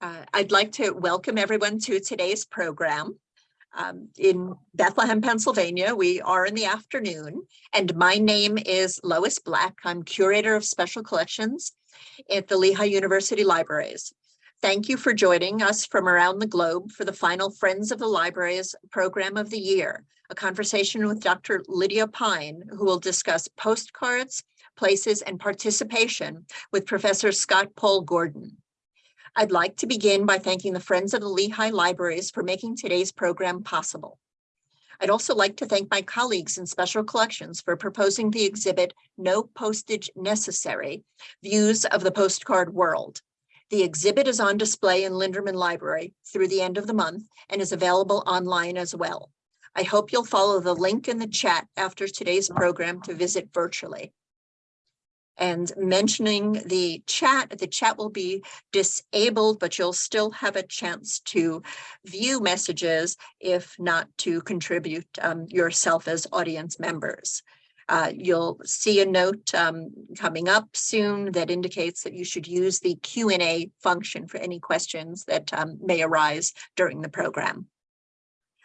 Uh, I'd like to welcome everyone to today's program. Um, in Bethlehem, Pennsylvania, we are in the afternoon, and my name is Lois Black. I'm curator of special collections at the Lehigh University Libraries. Thank you for joining us from around the globe for the final Friends of the Libraries program of the year, a conversation with Dr. Lydia Pyne, who will discuss postcards, places, and participation with Professor Scott Paul Gordon. I'd like to begin by thanking the Friends of the Lehigh Libraries for making today's program possible. I'd also like to thank my colleagues in Special Collections for proposing the exhibit No Postage Necessary, Views of the Postcard World. The exhibit is on display in Linderman Library through the end of the month and is available online as well. I hope you'll follow the link in the chat after today's program to visit virtually and mentioning the chat. The chat will be disabled, but you'll still have a chance to view messages, if not to contribute um, yourself as audience members. Uh, you'll see a note um, coming up soon that indicates that you should use the Q&A function for any questions that um, may arise during the program.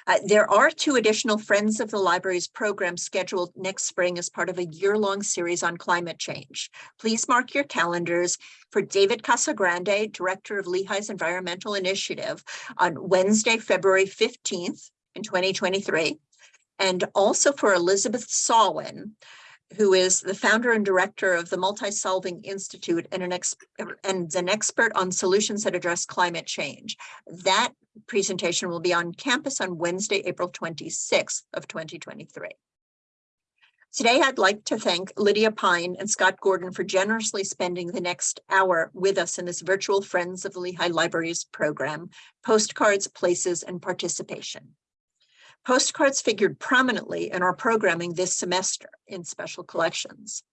Uh, there are two additional Friends of the Libraries programs scheduled next spring as part of a year-long series on climate change. Please mark your calendars for David Casagrande, Director of Lehigh's Environmental Initiative, on Wednesday, February 15th in 2023, and also for Elizabeth Sawin, who is the founder and director of the Multi-Solving Institute and an, and an expert on solutions that address climate change. That presentation will be on campus on Wednesday, April 26th of 2023. Today, I'd like to thank Lydia Pyne and Scott Gordon for generously spending the next hour with us in this virtual Friends of the Lehigh Libraries program, Postcards, Places, and Participation. Postcards figured prominently in our programming this semester in Special Collections.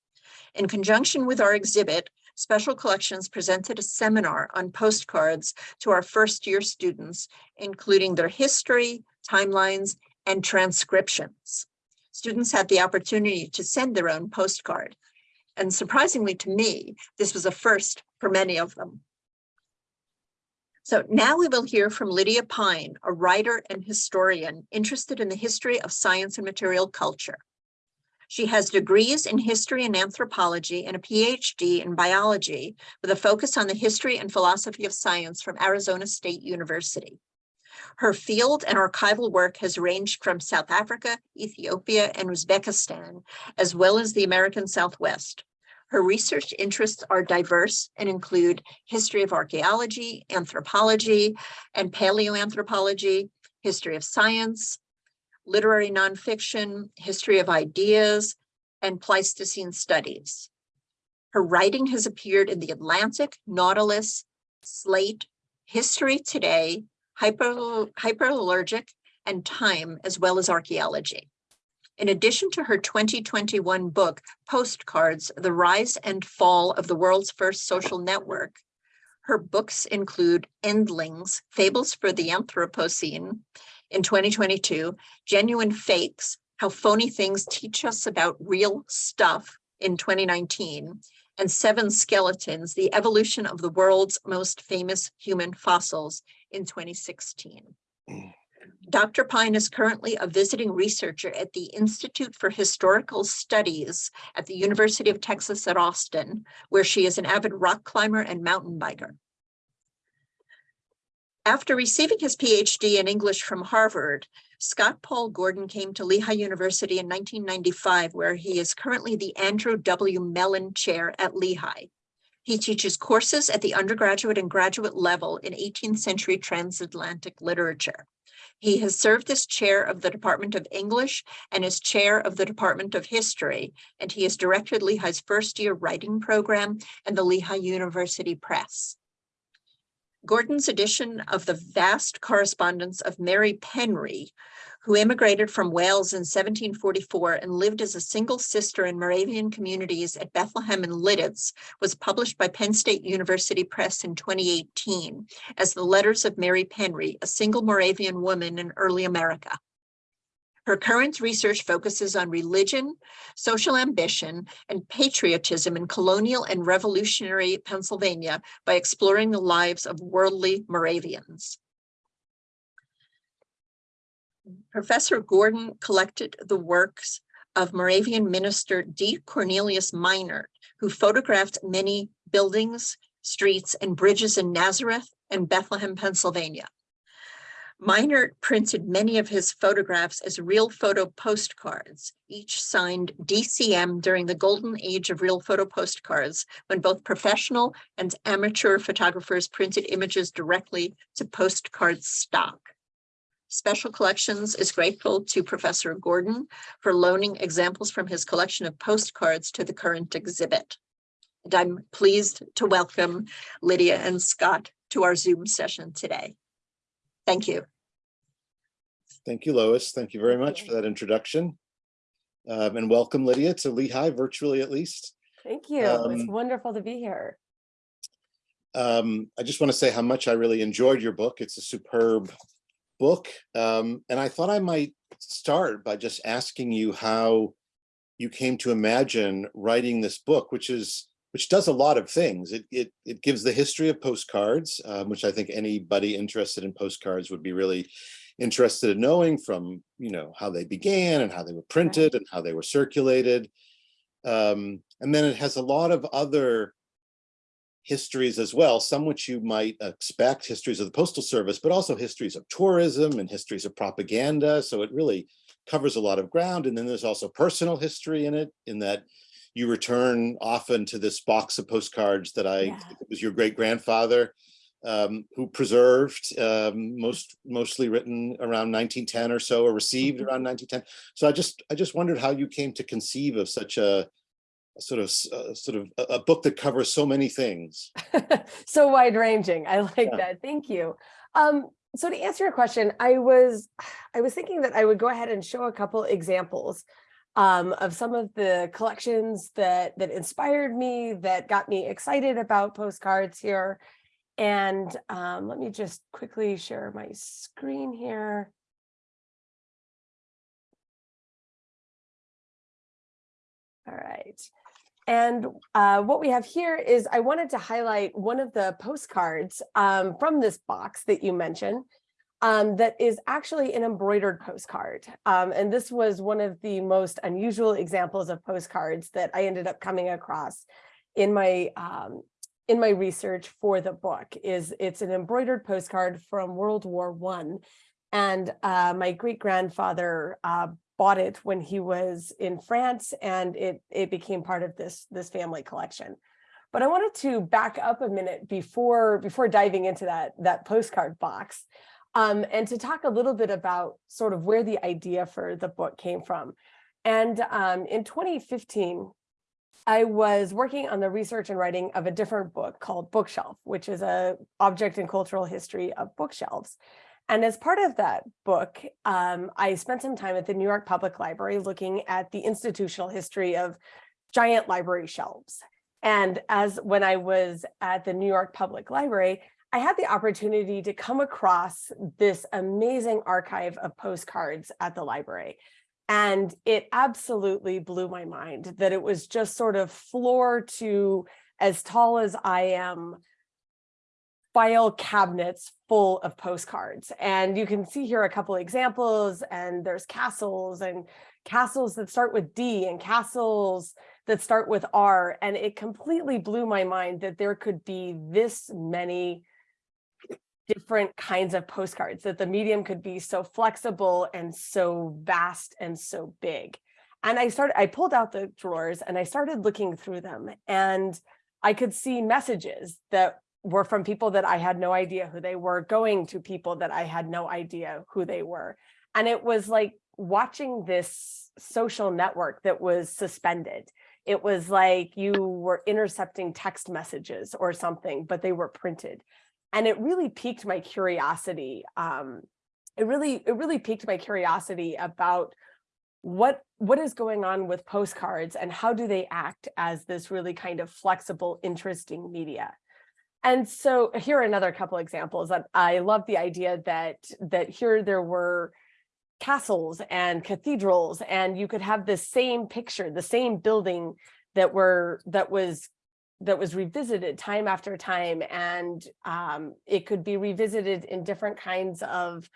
In conjunction with our exhibit, Special Collections presented a seminar on postcards to our first year students, including their history, timelines, and transcriptions. Students had the opportunity to send their own postcard. And surprisingly to me, this was a first for many of them. So now we will hear from Lydia Pyne, a writer and historian interested in the history of science and material culture. She has degrees in history and anthropology and a PhD in biology with a focus on the history and philosophy of science from Arizona State University. Her field and archival work has ranged from South Africa, Ethiopia, and Uzbekistan, as well as the American Southwest. Her research interests are diverse and include history of archaeology, anthropology, and paleoanthropology, history of science, literary nonfiction, history of ideas, and Pleistocene studies. Her writing has appeared in The Atlantic, Nautilus, Slate, History Today, Hyper, Hyperallergic, and Time, as well as archaeology. In addition to her 2021 book, Postcards, The Rise and Fall of the World's First Social Network, her books include Endlings, Fables for the Anthropocene, in 2022, Genuine Fakes, How Phony Things Teach Us About Real Stuff in 2019, and Seven Skeletons, The Evolution of the World's Most Famous Human Fossils in 2016. Dr. Pyne is currently a visiting researcher at the Institute for Historical Studies at the University of Texas at Austin, where she is an avid rock climber and mountain biker. After receiving his PhD in English from Harvard, Scott Paul Gordon came to Lehigh University in 1995, where he is currently the Andrew W. Mellon Chair at Lehigh. He teaches courses at the undergraduate and graduate level in 18th century transatlantic literature. He has served as chair of the Department of English and as chair of the Department of History, and he has directed Lehigh's first year writing program and the Lehigh University Press. Gordon's edition of the vast correspondence of Mary Penry, who immigrated from Wales in 1744 and lived as a single sister in Moravian communities at Bethlehem and Lititz, was published by Penn State University Press in 2018 as The Letters of Mary Penry, a single Moravian woman in early America. Her current research focuses on religion, social ambition, and patriotism in colonial and revolutionary Pennsylvania by exploring the lives of worldly Moravians. Professor Gordon collected the works of Moravian minister D. Cornelius Minor, who photographed many buildings, streets, and bridges in Nazareth and Bethlehem, Pennsylvania. Minor printed many of his photographs as real photo postcards, each signed DCM during the golden age of real photo postcards, when both professional and amateur photographers printed images directly to postcard stock. Special Collections is grateful to Professor Gordon for loaning examples from his collection of postcards to the current exhibit. And I'm pleased to welcome Lydia and Scott to our Zoom session today. Thank you. Thank you, Lois. Thank you very much for that introduction. Um, and welcome, Lydia, to Lehigh, virtually at least. Thank you. it's Um, wonderful to be here. Um, I just want to say how much I really enjoyed your book. It's a superb book. Um, and I thought I might start by just asking you how you came to imagine writing this book, which is which does a lot of things. It it, it gives the history of postcards, um, which I think anybody interested in postcards would be really interested in knowing from you know how they began and how they were printed and how they were circulated. Um, and then it has a lot of other histories as well, some which you might expect, histories of the Postal Service, but also histories of tourism and histories of propaganda. So it really covers a lot of ground. And then there's also personal history in it, in that you return often to this box of postcards that I, Yeah. it was your great grandfather um, who preserved, um, most mostly written around 1910 or so, or received Mhm. around 1910. So I just I just wondered how you came to conceive of such a, a sort of uh, sort of a, a book that covers so many things. so wide ranging. I like Yeah. that. Thank you. Um, so to answer your question, I was I was thinking that I would go ahead and show a couple examples um, of some of the collections that that inspired me, that got me excited about postcards here. And um, let me just quickly share my screen here. All right. And uh, what we have here is I wanted to highlight one of the postcards um, from this box that you mentioned um, that is actually an embroidered postcard. Um, and this was one of the most unusual examples of postcards that I ended up coming across in my um, in my research for the book is it's an embroidered postcard from World War One. And uh, my great grandfather uh, bought it when he was in France and it it became part of this this family collection. But I wanted to back up a minute before before diving into that that postcard box um, and to talk a little bit about sort of where the idea for the book came from. And um, in 2015, I was working on the research and writing of a different book called Bookshelf, which is a object and cultural history of bookshelves. And as part of that book, um, I spent some time at the New York Public Library looking at the institutional history of giant library shelves. And as when I was at the New York Public Library, I had the opportunity to come across this amazing archive of postcards at the library. And it absolutely blew my mind that it was just sort of floor to as tall as I am file cabinets full of postcards. And you can see here a couple examples and there's castles and castles that start with D and castles that start with R. And it completely blew my mind that there could be this many different kinds of postcards, that the medium could be so flexible and so vast and so big. And I started, I pulled out the drawers and I started looking through them and I could see messages that were from people that I had no idea who they were, going to people that I had no idea who they were. And it was like watching this social network that was suspended. It was like you were intercepting text messages or something, but they were printed. And it really piqued my curiosity. Um, it really, it really piqued my curiosity about what what is going on with postcards and how do they act as this really kind of flexible, interesting media. And so here are another couple examples that I love the idea that that here there were castles and cathedrals and you could have the same picture, the same building that were that was that was revisited time after time. And um, it could be revisited in different kinds of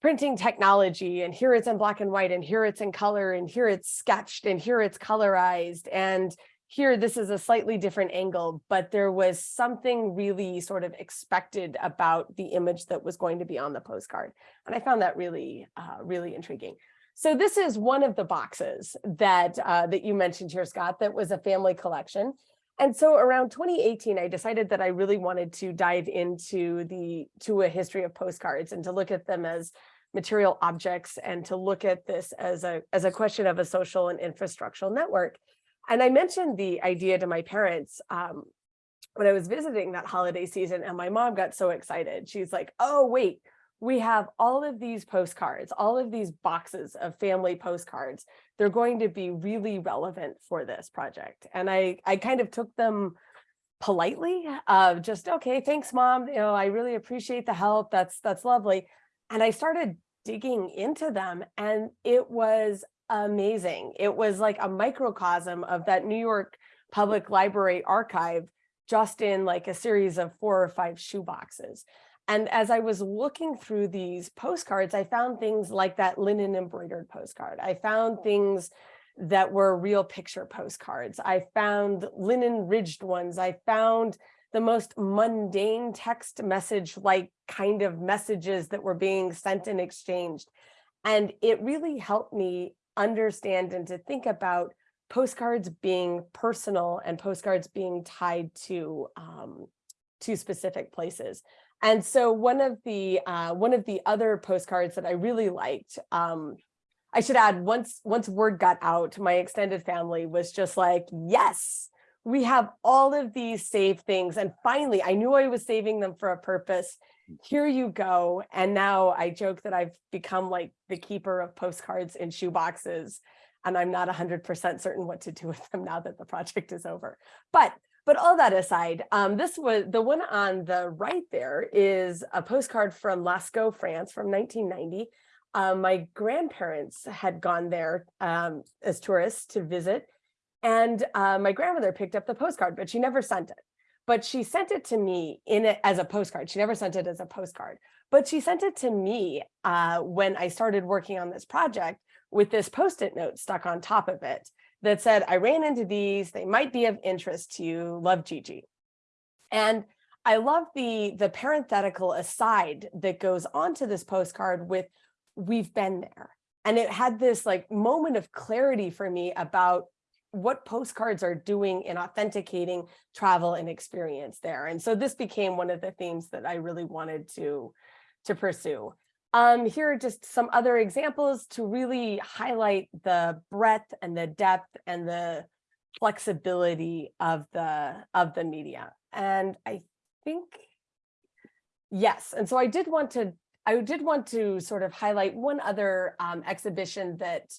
printing technology and here it's in black and white and here it's in color and here it's sketched and here it's colorized. And here this is a slightly different angle but there was something really sort of expected about the image that was going to be on the postcard and I found that really uh, really intriguing. So this is one of the boxes that uh, that you mentioned here, Scott, that was a family collection. And so around 2018, I decided that I really wanted to dive into the to a history of postcards and to look at them as material objects and to look at this as a as a question of a social and infrastructural network. And I mentioned the idea to my parents um, when I was visiting that holiday season and my mom got so excited. She's like, oh, wait, we have all of these postcards, all of these boxes of family postcards. They're going to be really relevant for this project. And I, I kind of took them politely, uh, just, okay, thanks, mom. You know, I really appreciate the help. That's, that's lovely. And I started digging into them and it was amazing. It was like a microcosm of that New York Public Library archive just in like a series of four or five shoeboxes. And as I was looking through these postcards, I found things like that linen embroidered postcard. I found things that were real picture postcards. I found linen ridged ones. I found the most mundane text message like kind of messages that were being sent and exchanged. And it really helped me understand and to think about postcards being personal and postcards being tied to um, to specific places. And so one of the uh, one of the other postcards that I really liked, um, I should add once once word got out, my extended family was just like, yes, we have all of these saved things. And finally, I knew I was saving them for a purpose. Here you go. And now I joke that I've become like the keeper of postcards in shoeboxes. And I'm not 100% certain what to do with them now that the project is over. But but all that aside, um, this was the one on the right there is a postcard from Lascaux, France from 1990. Um, my grandparents had gone there um, as tourists to visit and uh, my grandmother picked up the postcard, but she never sent it. But she sent it to me in it as a postcard. She never sent it as a postcard, but she sent it to me uh, when I started working on this project with this post-it note stuck on top of it that said, I ran into these, they might be of interest to you, love Gigi. And I love the, the parenthetical aside that goes onto this postcard with, we've been there. And it had this like moment of clarity for me about what postcards are doing in authenticating travel and experience there. And so this became one of the themes that I really wanted to, to pursue. Um, here are just some other examples to really highlight the breadth and the depth and the flexibility of the of the media. And I think, yes, and so I did want to I did want to sort of highlight one other um, exhibition that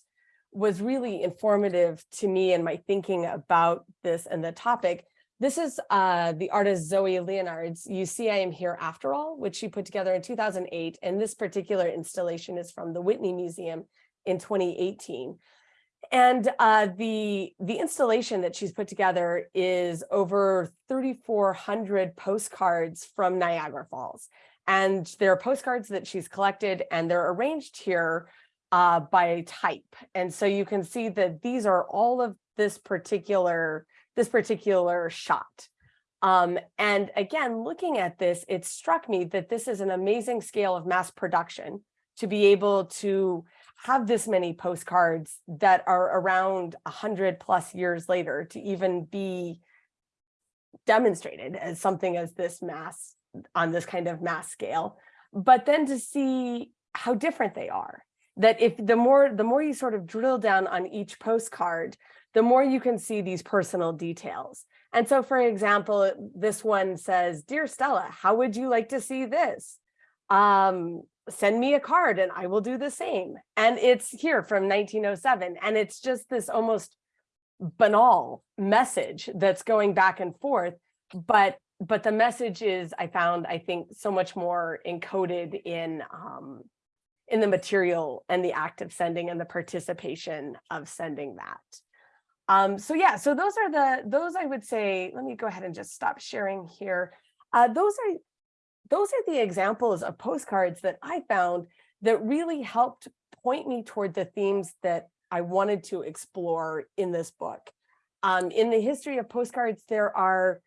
was really informative to me and my thinking about this and the topic. This is uh, the artist Zoe Leonard's You See I Am Here After All, which she put together in 2008. And this particular installation is from the Whitney Museum in 2018. And uh, the, the installation that she's put together is over 3,400 postcards from Niagara Falls. And there are postcards that she's collected and they're arranged here uh, by type. And so you can see that these are all of this particular this particular shot. Um, and again, looking at this, it struck me that this is an amazing scale of mass production to be able to have this many postcards that are around 100 plus years later to even be demonstrated as something as this mass on this kind of mass scale, but then to see how different they are. That if the more the more you sort of drill down on each postcard, the more you can see these personal details. And so, for example, this one says, Dear Stella, how would you like to see this? Um, send me a card and I will do the same. And it's here from 1907. And it's just this almost banal message that's going back and forth. But but the message is, I found, I think, so much more encoded in um, in the material and the act of sending and the participation of sending that. Um, so yeah, so those are the, those I would say, let me go ahead and just stop sharing here. Uh, those are, those are the examples of postcards that I found that really helped point me toward the themes that I wanted to explore in this book. Um, in the history of postcards, there are,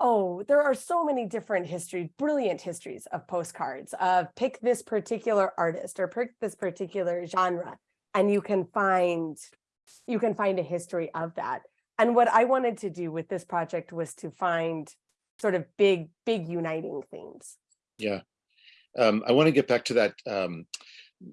oh, there are so many different histories, brilliant histories of postcards of pick this particular artist or pick this particular genre, and you can find, you can find a history of that. And what I wanted to do with this project was to find sort of big, big uniting themes. Yeah. Um, I want to get back to that, um,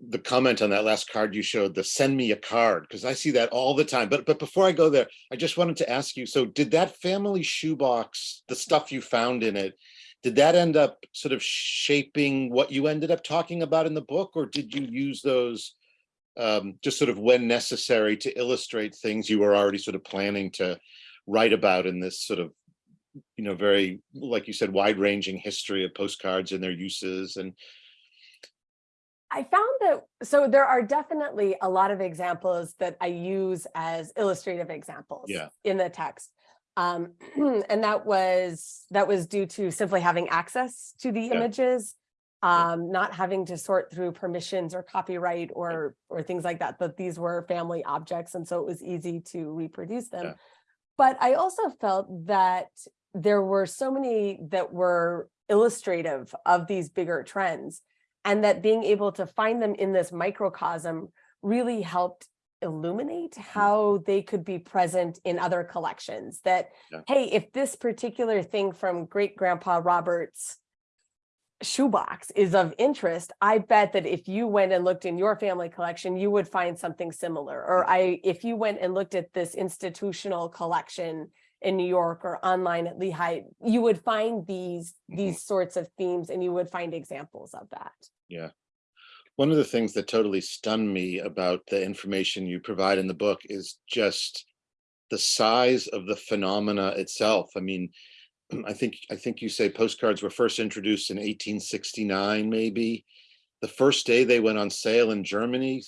the comment on that last card you showed, the send me a card, because I see that all the time. But but before I go there, I just wanted to ask you, so did that family shoebox, the stuff you found in it, did that end up sort of shaping what you ended up talking about in the book, or did you use those um, just sort of when necessary to illustrate things you were already sort of planning to write about in this sort of you know, very, like you said, wide ranging history of postcards and their uses and I found that, so there are definitely a lot of examples that I use as illustrative examples Yeah. in the text. Um, and that was, that was due to simply having access to the Yeah. images, um, not having to sort through permissions or copyright or, or things like that, that these were family objects. And so it was easy to reproduce them. Yeah. But I also felt that there were so many that were illustrative of these bigger trends and that being able to find them in this microcosm really helped illuminate Mm. how they could be present in other collections that Yeah. hey if this particular thing from great grandpa robert's shoebox is of interest i bet that if you went and looked in your family collection you would find something similar or i if you went and looked at this institutional collection in New York or online at Lehigh, you would find these Mhm. these sorts of themes and you would find examples of that. Yeah. One of the things that totally stunned me about the information you provide in the book is just the size of the phenomena itself. I mean, I think I think you say postcards were first introduced in 1869, maybe. The first day they went on sale in Germany,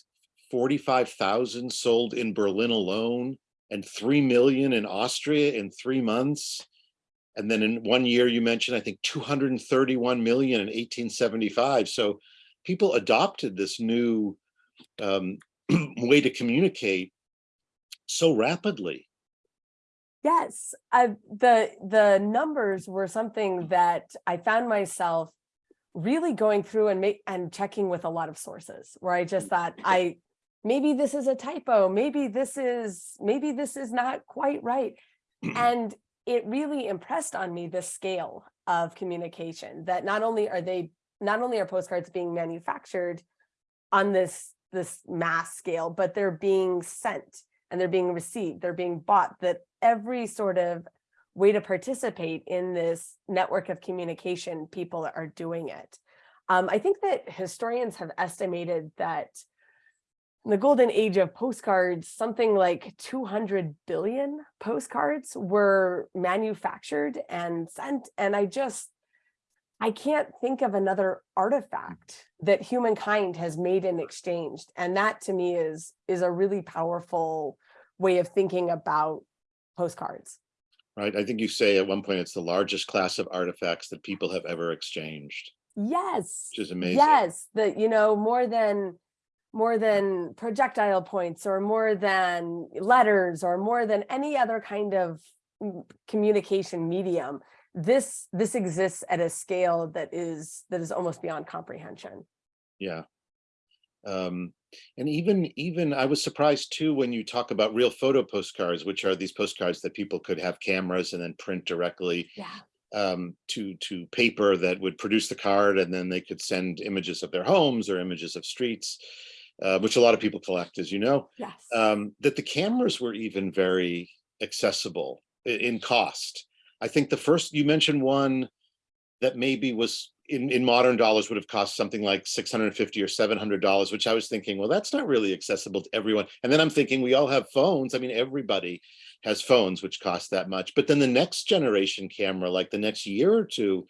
45,000 sold in Berlin alone and 3 million in Austria in three months. And then in one year, you mentioned, I think 231 million in 1875. So people adopted this new um, way to communicate so rapidly. Yes, I, the the numbers were something that I found myself really going through and make and checking with a lot of sources where I just thought I maybe this is a typo, maybe this is maybe this is not quite right. and it really impressed on me the scale of communication that not only are they not only are postcards being manufactured on this this mass scale, but they're being sent and they're being received, they're being bought, that every sort of way to participate in this network of communication, people are doing it. Um, I think that historians have estimated that in the golden age of postcards, something like 200 billion postcards were manufactured and sent. And I just, I can't think of another artifact that humankind has made and exchanged. And that to me is, is a really powerful way of thinking about postcards. Right. I think you say at one point it's the largest class of artifacts that people have ever exchanged, Yes. which is amazing. Yes, that, you know, more than, more than projectile points or more than letters or more than any other kind of mm, communication medium. This, this exists at a scale that is, that is almost beyond comprehension. Yeah. Um, and even even I was surprised too when you talk about real photo postcards, which are these postcards that people could have cameras and then print directly Yeah. um, to to paper that would produce the card, and then they could send images of their homes or images of streets, uh, which a lot of people collect, as you know. Yes. Um, that the cameras were even very accessible in cost. I think the first you mentioned one that maybe was in, in modern dollars would have cost something like 650 or 700 dollars, which I was thinking, well, that's not really accessible to everyone. And then I'm thinking we all have phones. I mean, everybody has phones, which cost that much. But then the next generation camera, like the next year or two,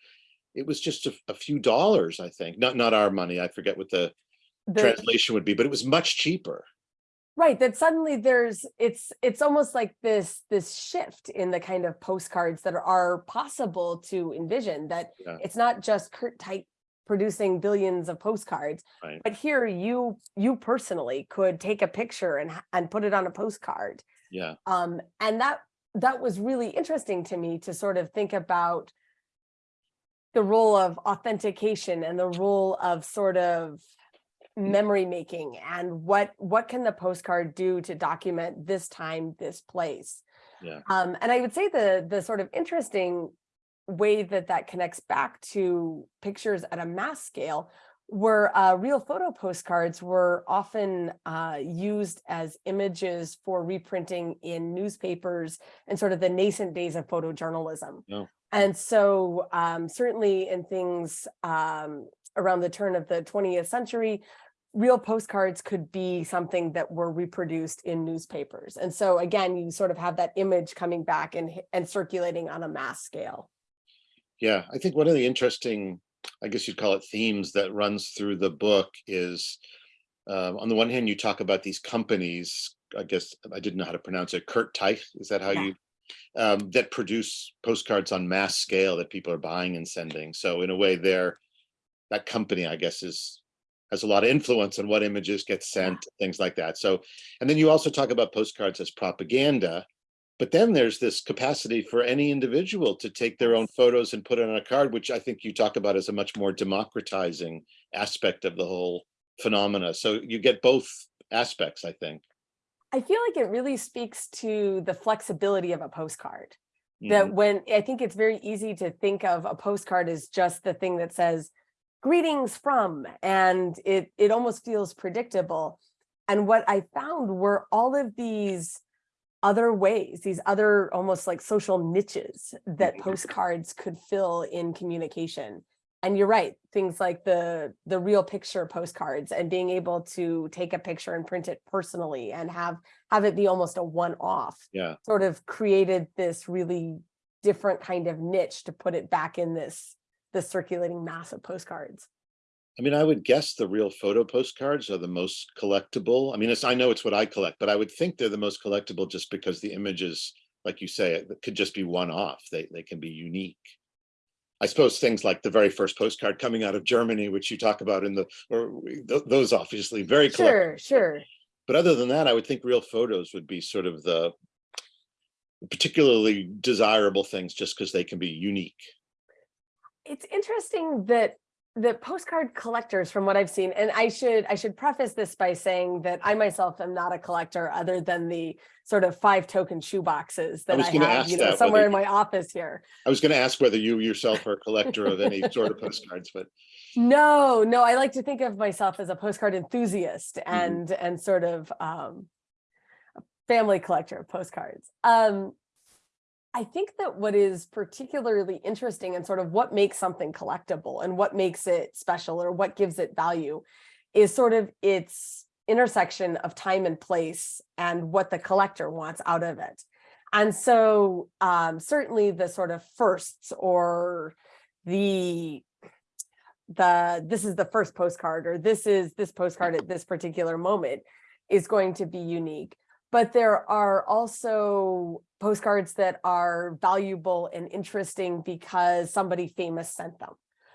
it was just a, a few dollars, I think, not, not our money. I forget what the, the, translation would be, but it was much cheaper. right, that suddenly there's, it's, it's almost like this, this shift in the kind of postcards that are possible to envision, that Yeah. it's not just Curt Teich producing billions of postcards, Right. but here you, you personally could take a picture and, and put it on a postcard. Yeah, Um, and that, that was really interesting to me to sort of think about the role of authentication and the role of sort of memory making and what, what can the postcard do to document this time, this place? Yeah. Um, and I would say the, the sort of interesting way that that connects back to pictures at a mass scale were uh, real photo postcards were often uh, used as images for reprinting in newspapers and sort of the nascent days of photojournalism. No. And so um, certainly in things um, around the turn of the 20th century, real postcards could be something that were reproduced in newspapers. And so again, you sort of have that image coming back and, and circulating on a mass scale. yeah. I think one of the interesting, I guess you'd call it themes that runs through the book is, um, on the one hand, you talk about these companies, I guess, I didn't know how to pronounce it, Curt Teich, is that how Yeah. you? Um, that produce postcards on mass scale that people are buying and sending. So in a way, they're, that company, I guess, is, has a lot of influence on what images get sent, things like that. So, and then you also talk about postcards as propaganda. But then there's this capacity for any individual to take their own photos and put it on a card, which I think you talk about as a much more democratizing aspect of the whole phenomena. So you get both aspects, I think. I feel like it really speaks to the flexibility of a postcard. that Mhm. when I think it's very easy to think of a postcard as just the thing that says greetings from and it it almost feels predictable. And what I found were all of these other ways, these other almost like social niches that Mhm. postcards could fill in communication. And you're right, things like the the real picture postcards and being able to take a picture and print it personally and have have it be almost a one-off Yeah, sort of created this really different kind of niche to put it back in this this circulating mass of postcards. I mean, I would guess the real photo postcards are the most collectible. I mean, it's, I know it's what I collect, but I would think they're the most collectible just because the images, like you say, it could just be one off. They, they can be unique. I suppose things like the very first postcard coming out of Germany, which you talk about in the, or th- those obviously very. Sure, sure. But other than that, I would think real photos would be sort of the particularly desirable things just because they can be unique. It's interesting that the postcard collectors from what I've seen, and I should I should preface this by saying that I myself am not a collector other than the sort of five token shoe boxes that was I, have, you know, that, somewhere whether- in my office here. I was going to ask whether you yourself are a collector of any sort of postcards, but No, no, I like to think of myself as a postcard enthusiast Mm-hmm. and and sort of um family collector of postcards. Um I think that what is particularly interesting and sort of what makes something collectible and what makes it special or what gives it value is sort of its intersection of time and place and what the collector wants out of it. And so um certainly the sort of firsts or the the this is the first postcard or this is this postcard at this particular moment is going to be unique but there are also postcards that are valuable and interesting because somebody famous sent them.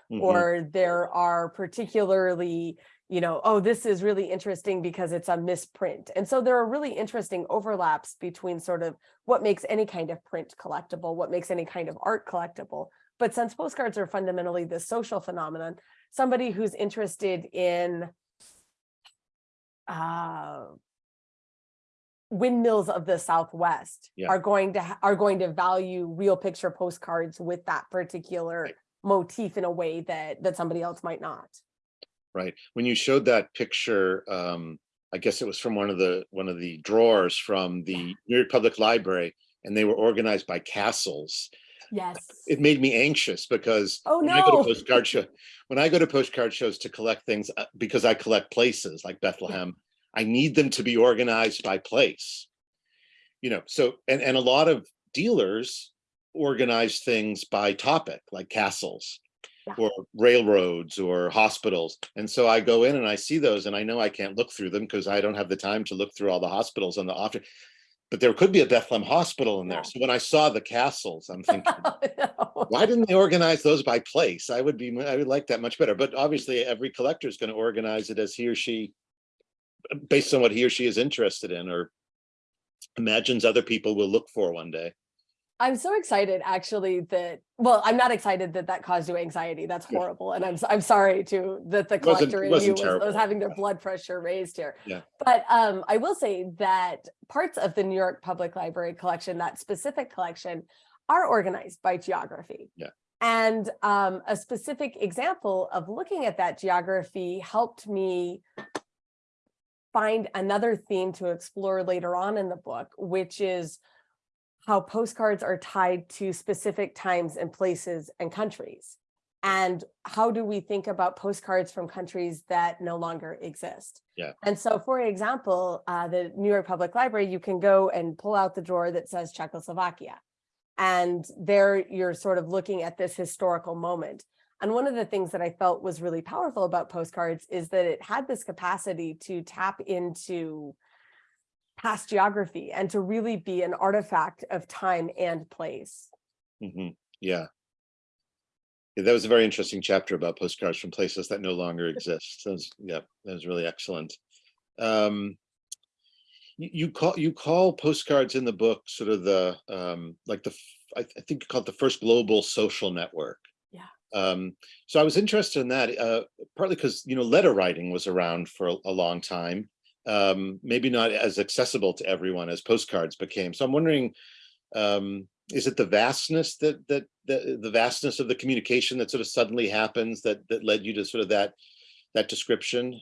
Mhm, or there are particularly you know oh this is really interesting because it's a misprint. And so there are really interesting overlaps between sort of what makes any kind of print collectible what makes any kind of art collectible. But since postcards are fundamentally this social phenomenon somebody who's interested in uh windmills of the southwest Yeah. are going to are going to value real picture postcards with that particular Right. motif in a way that that somebody else might not right. When you showed that picture, um, I guess it was from one of the, one of the drawers from the New York Public Library, and they were organized by castles. yes It made me anxious because Oh, when I go to postcard show, when I go to postcard shows to collect things, uh, because I collect places like Bethlehem, I need them to be organized by place. You know, so, and, and a lot of dealers organize things by topic, like castles. Yeah. or railroads or hospitals. And so I go in and I see those and I know I can't look through them because I don't have the time to look through all the hospitals on the often. But there could be a Bethlehem hospital in Yeah. there. So when I saw the castles, I'm thinking, No. why didn't they organize those by place? I would be, I would like that much better. But obviously every collector is going to organize it as he or she based on what he or she is interested in or imagines other people will look for one day. I'm so excited actually that, well, I'm not excited that that caused you anxiety. That's horrible. And I'm, I'm sorry to, that the collector in you was, was having their blood pressure raised here. Yeah. But um, I will say that parts of the New York Public Library collection, that specific collection, are organized by geography. Yeah. And um, a specific example of looking at that geography helped me find another theme to explore later on in the book, which is how postcards are tied to specific times and places and countries. And how do we think about postcards from countries that no longer exist? Yeah. And so, for example, uh, the New York Public Library, you can go and pull out the drawer that says Czechoslovakia. And there you're sort of looking at this historical moment. And one of the things that I felt was really powerful about postcards is that it had this capacity to tap into past geography and to really be an artifact of time and place. Mhm, Yeah. Yeah, That was a very interesting chapter about postcards from places that no longer exist. That was, yeah, that was really excellent. Um, you, call you call postcards in the book sort of the um, like the I, th- I think you call it the first global social network. Um, so I was interested in that uh, partly because you know letter writing was around for a, a long time, um, maybe not as accessible to everyone as postcards became. So I'm wondering, um, is it the vastness that that the, the vastness of the communication that sort of suddenly happens that that led you to sort of that that description?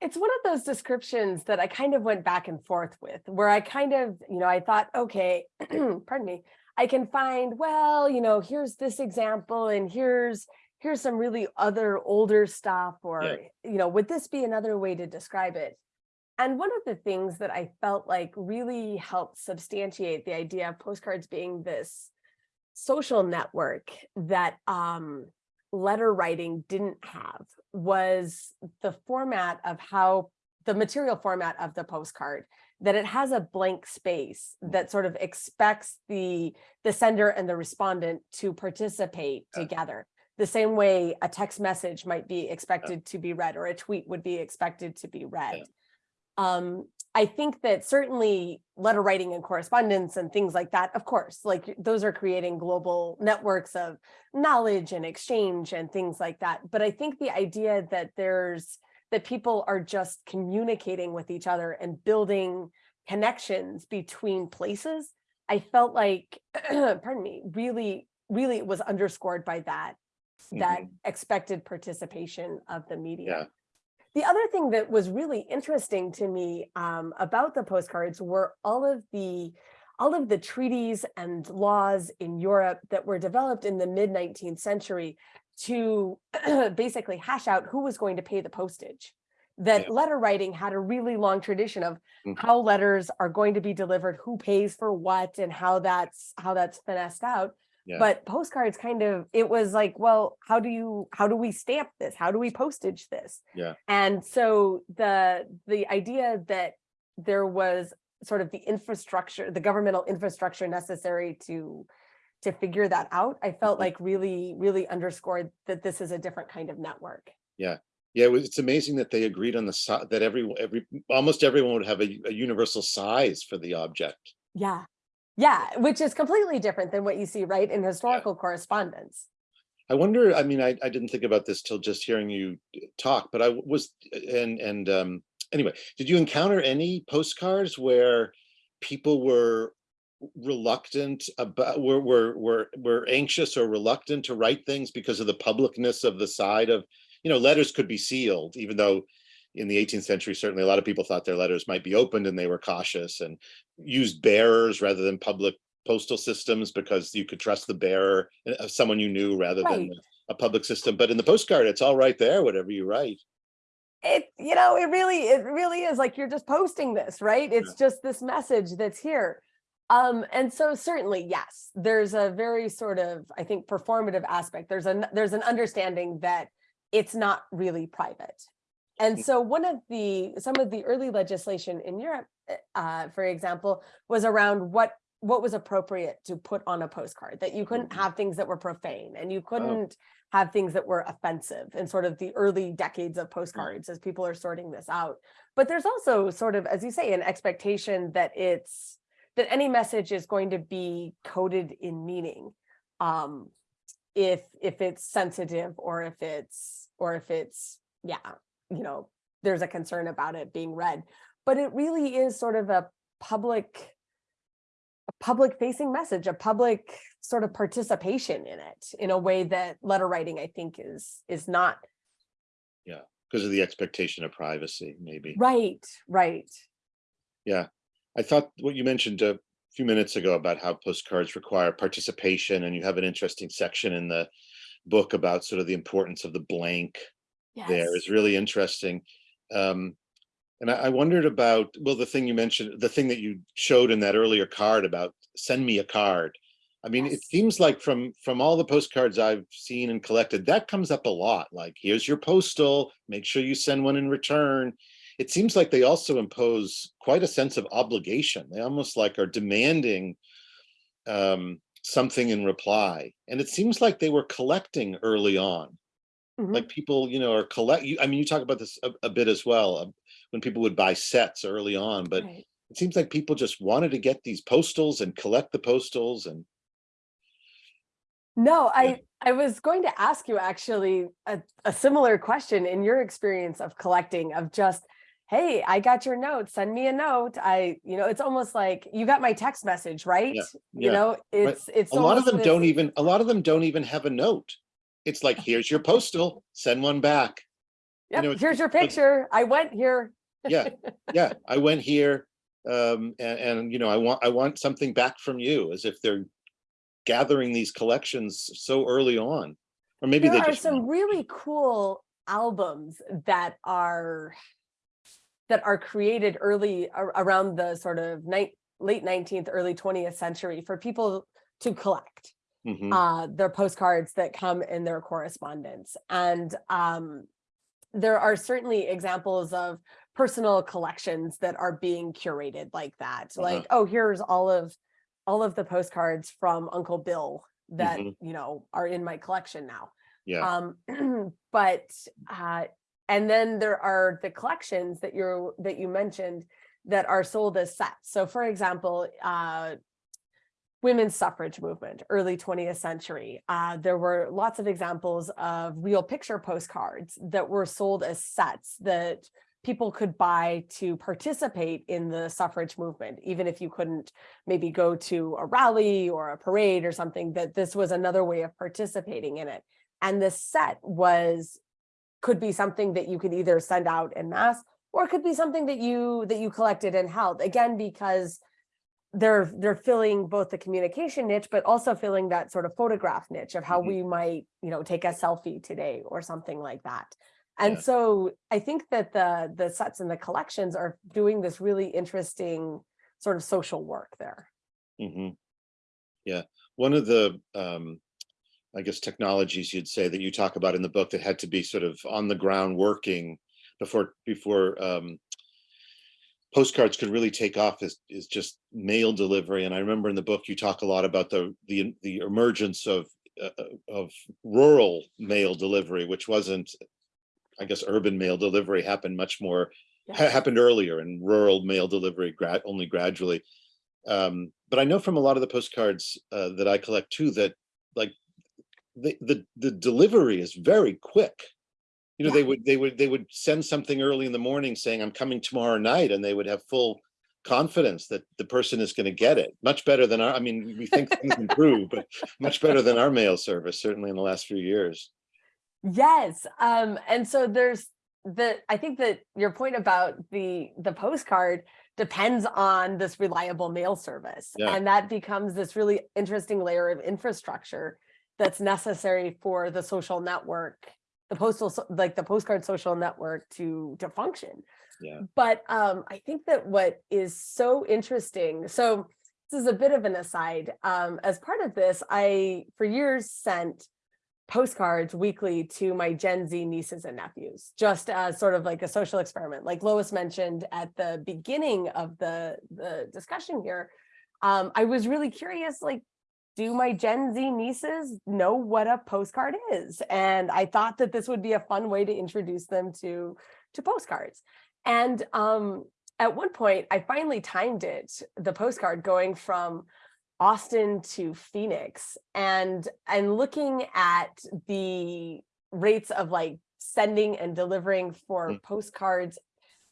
It's one of those descriptions that I kind of went back and forth with, where I kind of, you know, I thought, okay, pardon me, I can find, well, you know, here's this example and here's here's some really other older stuff or, you know, would this be another way to describe it? And one of the things that I felt like really helped substantiate the idea of postcards being this social network that um, letter writing didn't have was the format of how the material format of the postcard that it has a blank space that sort of expects the the sender and the respondent to participate Yeah. together. The same way a text message might be expected to be read or a tweet would be expected to be read. Um i think that certainly letter writing and correspondence and things like that of course like those are creating global networks of knowledge and exchange and things like that. But i think the idea that there's that people are just communicating with each other and building connections between places i felt like pardon me really really was underscored by that that expected participation of the media. The other thing that was really interesting to me um, about the postcards were all of the all of the treaties and laws in Europe that were developed in the mid 19th century to basically hash out who was going to pay the postage. That Yeah. letter writing had a really long tradition of Mhm. how letters are going to be delivered, who pays for what, and how that's how that's finessed out Yeah. but postcards kind of it was like well how do you how do we stamp this how do we postage this Yeah. and so the the idea that there was sort of the infrastructure the governmental infrastructure necessary to to figure that out i felt Mhm. like really really underscored that this is a different kind of network. Yeah, it was, it's amazing that they agreed on the that every every almost everyone would have a, a universal size for the object. yeah. Yeah which is completely different than what you see right in historical correspondence. I wonder, I mean, I, I didn't think about this till just hearing you talk, but I was, and, and, um, anyway, did you encounter any postcards where people were reluctant about, were, were, were, were anxious or reluctant to write things because of the publicness of the side of, you know, letters could be sealed, even though in the 18th century, certainly a lot of people thought their letters might be opened and they were cautious and used bearers rather than public postal systems because you could trust the bearer, uh, someone you knew rather than a public system. But in the postcard, it's all right there, whatever you write. it you know it really it really is like you're just posting this right it's just this message that's here Um, and so certainly, yes, there's a very sort of, I think, performative aspect. There's an, there's an understanding that it's not really private. And Mm. so one of the, some of the early legislation in Europe, eh, uh, for example, was around what, what was appropriate to put on a postcard, that you couldn't Mhm. have things that were profane and Oh. you couldn't have things that were offensive in sort of the early decades of postcards as people are sorting this out. But there's also sort of, as you say, an expectation that it's, that any message is going to be coded in meaning. Um, if, if it's sensitive or if it's, or if it's, yeah, you know, there's a concern about it being read. But it really is sort of a public, a public facing message, a public sort of participation in it in a way that letter writing, I think, is, is not. Yeah, because of the expectation of privacy, maybe. Right, right. I thought what you mentioned a few minutes ago about how postcards require participation and you have an interesting section in the book about sort of the importance of the blank there is really interesting. Um, and I, I wondered about, well, the thing you mentioned, the thing that you showed in that earlier card about send me a card. I mean, it seems like from from all the postcards I've seen and collected, that comes up a lot. Like, here's your postal, make sure you send one in return. It seems like they also impose quite a sense of obligation. They almost like are demanding um, something in reply. And it seems like they were collecting early on Mhm. like people, you know, are collect, you, I mean, you talk about this a, a bit as well, um, when people would buy sets early on, but Right. it seems like people just wanted to get these postals and collect the postals and, No, Yeah. I, I was going to ask you actually a, a similar question in your experience of collecting of just, hey, I got your note, send me a note. I, you know, it's almost like you got my text message, right? You yeah. know, it's, it's. a lot of them don't even, a lot of them don't even have a note. It's like, here's your postal, send one back. Yep, know, here's your picture. I went here. Yeah, yeah, I went here, um, and, and, you know, I want, I want something back from you, as if they're gathering these collections so early on. Or maybe There they are some really cool albums that are that are created early ar- around the sort of late 19th, early 20th century for people to collect Mhm, uh, their postcards that come in their correspondence. And um, there are certainly examples of personal collections that are being curated like that. Uh-huh. Like, oh, here's all of all of the postcards from Uncle Bill that, Mhm. you know, are in my collection now. Yeah, Um, but uh, and then there are the collections that you're that you mentioned that are sold as sets. So for example, uh, women's suffrage movement, early 20th century. Uh, there were lots of examples of real picture postcards that were sold as sets that people could buy to participate in the suffrage movement, even if you couldn't maybe go to a rally or a parade or something, that this was another way of participating in it. And the set was, could be something that you could either send out in mass, or it could be something that you, that you collected and held, again, because they're they're filling both the communication niche but also filling that sort of photograph niche of how Mhm. we might you know take a selfie today or something like that and Yeah. so i think that the the sets and the collections are doing this really interesting sort of social work there mm -hmm. Yeah, one of the, um, I guess, technologies you'd say that you talk about in the book that had to be sort of on the ground working before, before, um, postcards could really take off is, is just mail delivery. And I remember in the book, you talk a lot about the, the, the emergence of, uh, of rural mail delivery, which wasn't, I guess, urban mail delivery happened much more ha- happened earlier and rural mail delivery grad only gradually. Um, but I know from a lot of the postcards uh, that I collect too that like the the the delivery is very quick. You know, they would they would they would send something early in the morning saying I'm coming tomorrow night, and they would have full confidence that the person is going to get it. Much better than our. I mean, we think things improve, but much better than our mail service, certainly in the last few years. Yes, um, and so there's the, I think that your point about the, the postcard depends on this reliable mail service. Yeah. And that becomes this really interesting layer of infrastructure that's necessary for the social network, the postal, like the postcard social network to, to function. Yeah. But um, I think that what is so interesting, so this is a bit of an aside. Um, as part of this, I, for years, sent postcards weekly to my Gen Z nieces and nephews, just as sort of like a social experiment. Like Lois mentioned at the beginning of the, the discussion here, um, I was really curious, like, do my Gen Z nieces know what a postcard is? And I thought that this would be a fun way to introduce them to, to postcards. And um, at one point, I finally timed it, the postcard going from Austin to Phoenix and and looking at the rates of like sending and delivering for Mm. postcards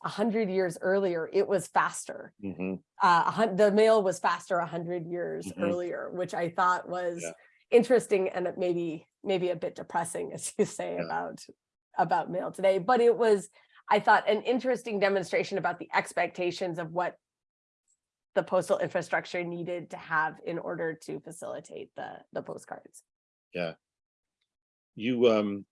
a hundred years earlier, it was faster. Mhm. Uh, the mail was faster a hundred years Mhm. earlier, which I thought was Yeah. interesting and maybe maybe a bit depressing, as you say Yeah. about about mail today. But it was, I thought, an interesting demonstration about the expectations of what the postal infrastructure needed to have in order to facilitate the the postcards. Yeah. You, um,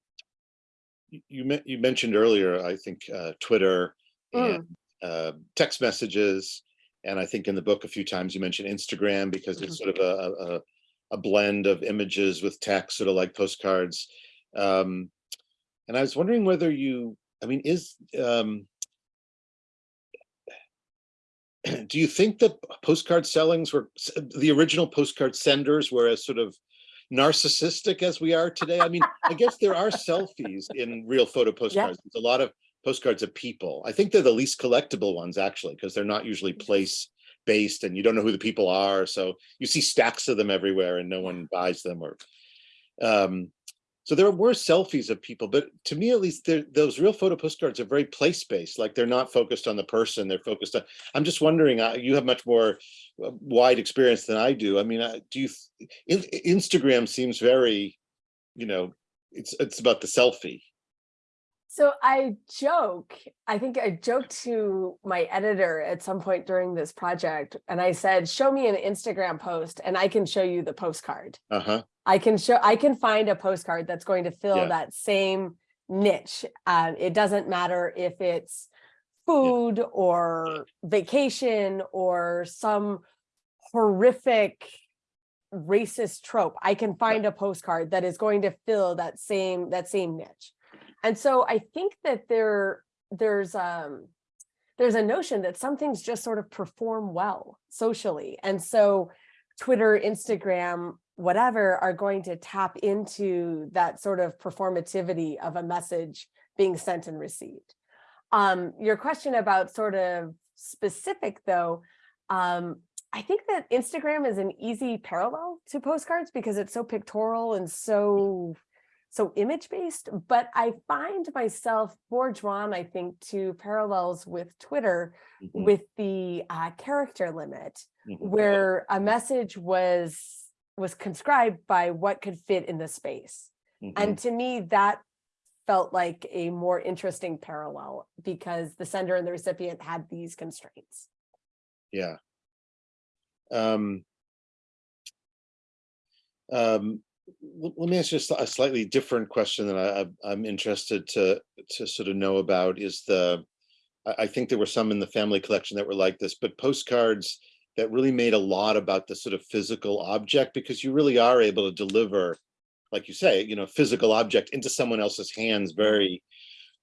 you, you mentioned earlier, I think, uh, Twitter and, uh, text messages. And I think in the book a few times you mentioned Instagram because it's sort of a, a, a- blend of images with text, sort of like postcards. Um, and I was wondering whether you, I mean, is, um, do you think that postcard sellings were, the original postcard senders were as sort of narcissistic as we are today? I mean, I guess there are selfies in real photo postcards. There's a lot of postcards of people. I think they're the least collectible ones actually, because they're not usually place based and you don't know who the people are. So you see stacks of them everywhere and no one buys them or um so there were selfies of people, but to me at least, those real photo postcards are very place-based, like they're not focused on the person, they're focused on, I'm just wondering, uh, you have much more uh, wide experience than I do. I mean, uh, do you, in- Instagram seems very, you know, it's, it's about the selfie. So I joke, I think I joked to my editor at some point during this project and I said, show me an Instagram post and I can show you the postcard. Uh-huh, I can show, I can find a postcard that's going to fill Yeah. that same niche. Uh, it doesn't matter if it's food or vacation or some horrific racist trope. I can find a postcard that is going to fill that same, that same niche. And so I think that there, there's, um, there's a notion that some things just sort of perform well socially. And so Twitter, Instagram, whatever are going to tap into that sort of performativity of a message being sent and received. Um, your question about sort of specific though, um, I think that Instagram is an easy parallel to postcards because it's so pictorial and so so image based, but I find myself more drawn, I think, to parallels with Twitter mhm, with the uh, character limit mhm. where a message was was conscribed by what could fit in the space. Mhm. And to me, that felt like a more interesting parallel because the sender and the recipient had these constraints. Yeah. Um, um, let me ask you a slightly different question that I, I'm interested to, to sort of know about is the, I, I think there were some in the family collection that were like this, but postcards that really made a lot about the sort of physical object because you really are able to deliver, like you say, you know, physical object into someone else's hands very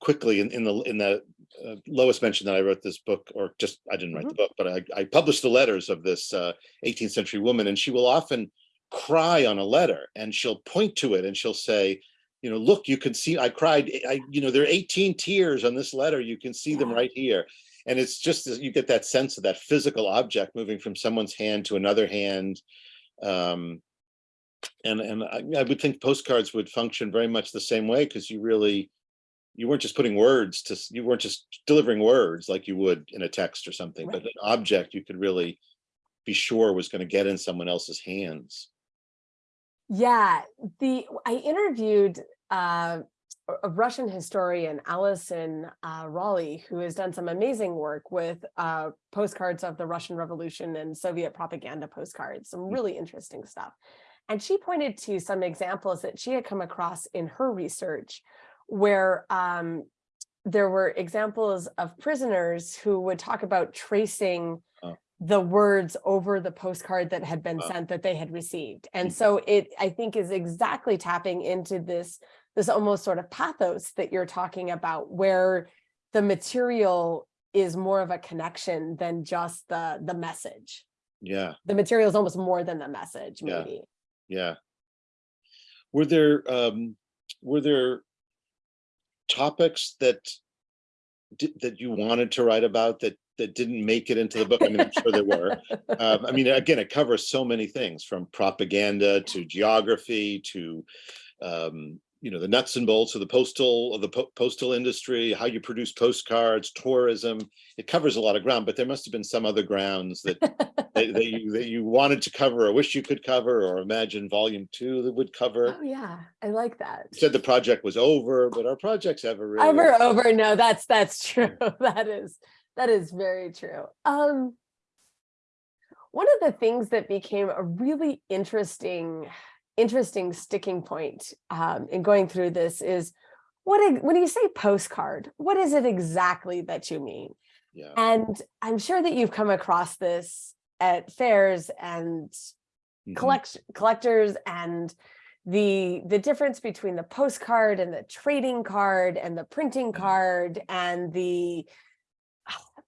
quickly in, in the, in the, uh, Lois mentioned that I wrote this book, or just, I didn't write the book, but I, I published the letters of this uh, 18th century woman, and she will often cry on a letter, and she'll point to it, and she'll say, you know, look, you can see, I cried, I, you know, there are 18 tears on this letter, you can see them right here. And it's just, that you get that sense of that physical object moving from someone's hand to another hand. Um, and and I, I would think postcards would function very much the same way, because you really, you weren't just putting words to, you weren't just delivering words like you would in a text or something, but an object you could really be sure was going to get in someone else's hands. Yeah, the I interviewed uh, a- Russian historian, Alison uh, Rowley, who has done some amazing work with uh, postcards of the Russian Revolution and Soviet propaganda postcards, some really interesting stuff. And she pointed to some examples that she had come across in her research where um, there were examples of prisoners who would talk about tracing. The words over the postcard that had been Wow. sent that they had received. And Mhm. so it, I think is exactly tapping into this, this almost sort of pathos that you're talking about where the material is more of a connection than just the, the message. Yeah, The material is almost more than the message, maybe. yeah. Were there, um, were there topics that that you wanted to write about that that didn't make it into the book? I mean, I'm sure there were. Um, I mean, again, it covers so many things from propaganda to geography to, um, you know, the nuts and bolts of the postal of the po- postal industry, how you produce postcards, tourism. It covers a lot of ground, but there must have been some other grounds that that, that you that you wanted to cover or wish you could cover or imagine volume two that would cover. Oh, yeah, I like that. You said the project was over, but our projects ever really. Ever over, no, that's, that's true. That is, that is very true. Um, one of the things that became a really interesting, interesting sticking point um, in going through this is what, when you say postcard, what is it exactly that you mean? Yeah, And I'm sure that you've come across this at fairs and mhm, collect collectors and the the difference between the postcard and the trading card and the printing card and the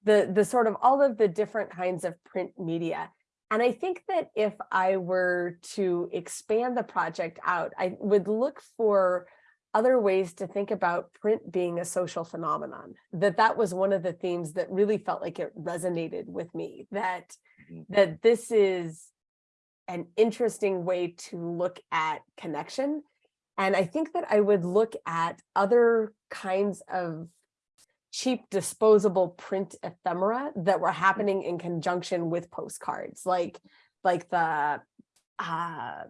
the the sort of all of the different kinds of print media and i think that if i were to expand the project out i would look for other ways to think about print being a social phenomenon that that was one of the themes that really felt like it resonated with me that Mhm. that this is an interesting way to look at connection. And I think that I would look at other kinds of cheap disposable print ephemera that were happening in conjunction with postcards, like like the uh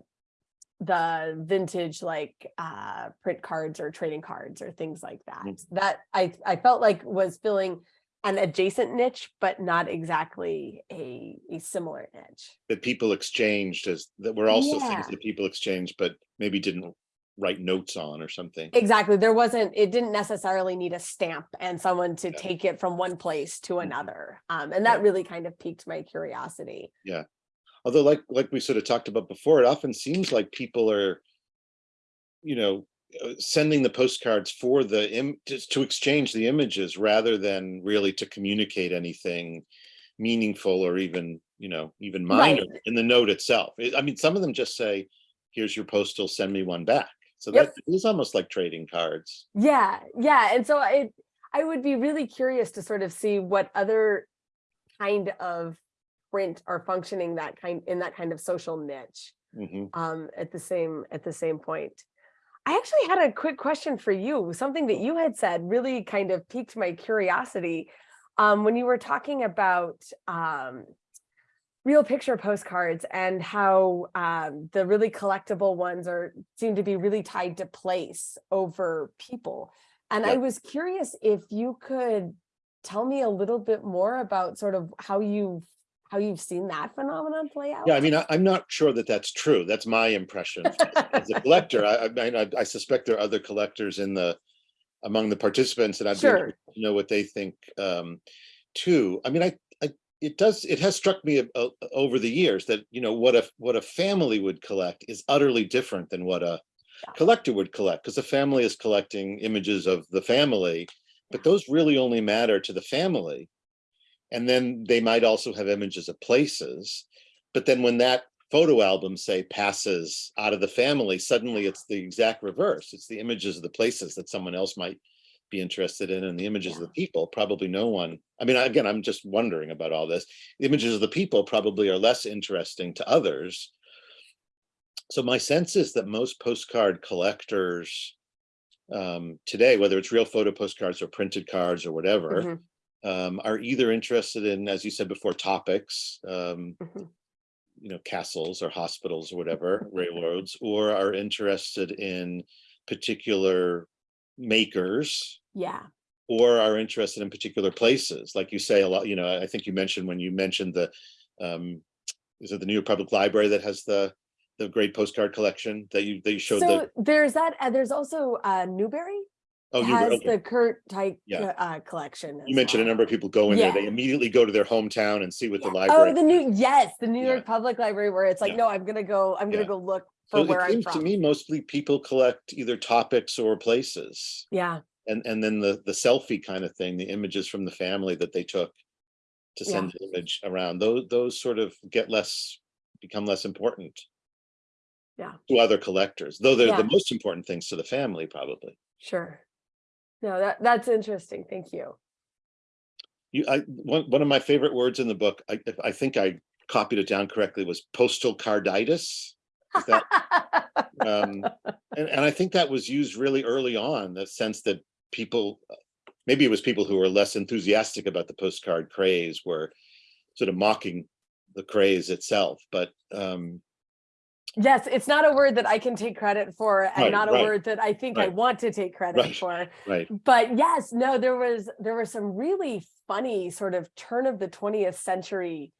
the vintage like uh print cards or trading cards or things like that. Mm. That I I felt like was filling an adjacent niche, but not exactly a a similar niche. that people exchanged as that were also Yeah. things that people exchanged, but maybe didn't write notes on or something. Exactly. There wasn't, it didn't necessarily need a stamp and someone to Yeah. take it from one place to Mhm. another. Um, and Yeah. that really kind of piqued my curiosity. Yeah. Although like like we sort of talked about before, it often seems like people are, you know, uh, sending the postcards for the im to exchange the images rather than really to communicate anything meaningful or even, you know, even minor Right. in the note itself. I mean, some of them just say, here's your postal, send me one back. So Yep. that is almost like trading cards. Yeah, yeah. And so I I would be really curious to sort of see what other kind of print are functioning that kind in that kind of social niche. Mhm. um, at the same at the same point. I actually had a quick question for you. Something that you had said really kind of piqued my curiosity um, when you were talking about um, real picture postcards and how um, the really collectible ones are seem to be really tied to place over people. And I was curious if you could tell me a little bit more about sort of how you how you've seen that phenomenon play out. Yeah, I mean, I, I'm not sure that that's true. That's my impression as a collector. I, I, mean, I, suspect there are other collectors in the among the participants, and I'd be Sure. interested to know what they think um, too. I mean, I it does it has struck me over the years that you know what a what a family would collect is utterly different than what a collector would collect because the family is collecting images of the family, but those really only matter to the family. And then they might also have images of places. But then when that photo album, say, passes out of the family, suddenly it's the exact reverse. It's the images of the places that someone else might be interested in and the images of the people, probably no one. I mean, again, I'm just wondering about all this. The images of the people probably are less interesting to others. So my sense is that most postcard collectors um, today, whether it's real photo postcards or printed cards or whatever, Mhm, um, are either interested in, as you said before, topics, um, mhm. you know, castles or hospitals or whatever, railroads, or are interested in particular makers Yeah. or are interested in particular places. Like you say a lot, you know, I think you mentioned when you mentioned the, um, is it the New York Public Library that has the, the great postcard collection that you, that you showed the, So there's that, uh, there's also uh Newberry. Oh, you, has okay. the Curt Teich Yeah. uh, collection. you mentioned a number of people go in there, they immediately go to their hometown and see what the library. Oh, the new, yes, the New Yeah. York Public Library where it's like, Yeah. no, I'm gonna go, I'm gonna Yeah. go look So for where it I'm seems to me, mostly people collect either topics or places. Yeah, And, and then the, the selfie kind of thing, the images from the family that they took to Yeah. send the image around, those, those sort of get less, become less important. Yeah. To other collectors, though they're Yeah. the most important things to the family, probably. sure. No, that, that's interesting. Thank you. You, I, one, one of my favorite words in the book, I, I think I copied it down correctly, was postal carditis. Is that, um, and, and I think that was used really early on, the sense that people, maybe it was people who were less enthusiastic about the postcard craze were sort of mocking the craze itself, but, um, Yes, it's not a word that I can take credit for and Right, not a right, word that I think I want to take credit Right. for. right, But yes, no, there was, there was some really funny sort of turn of the twentieth century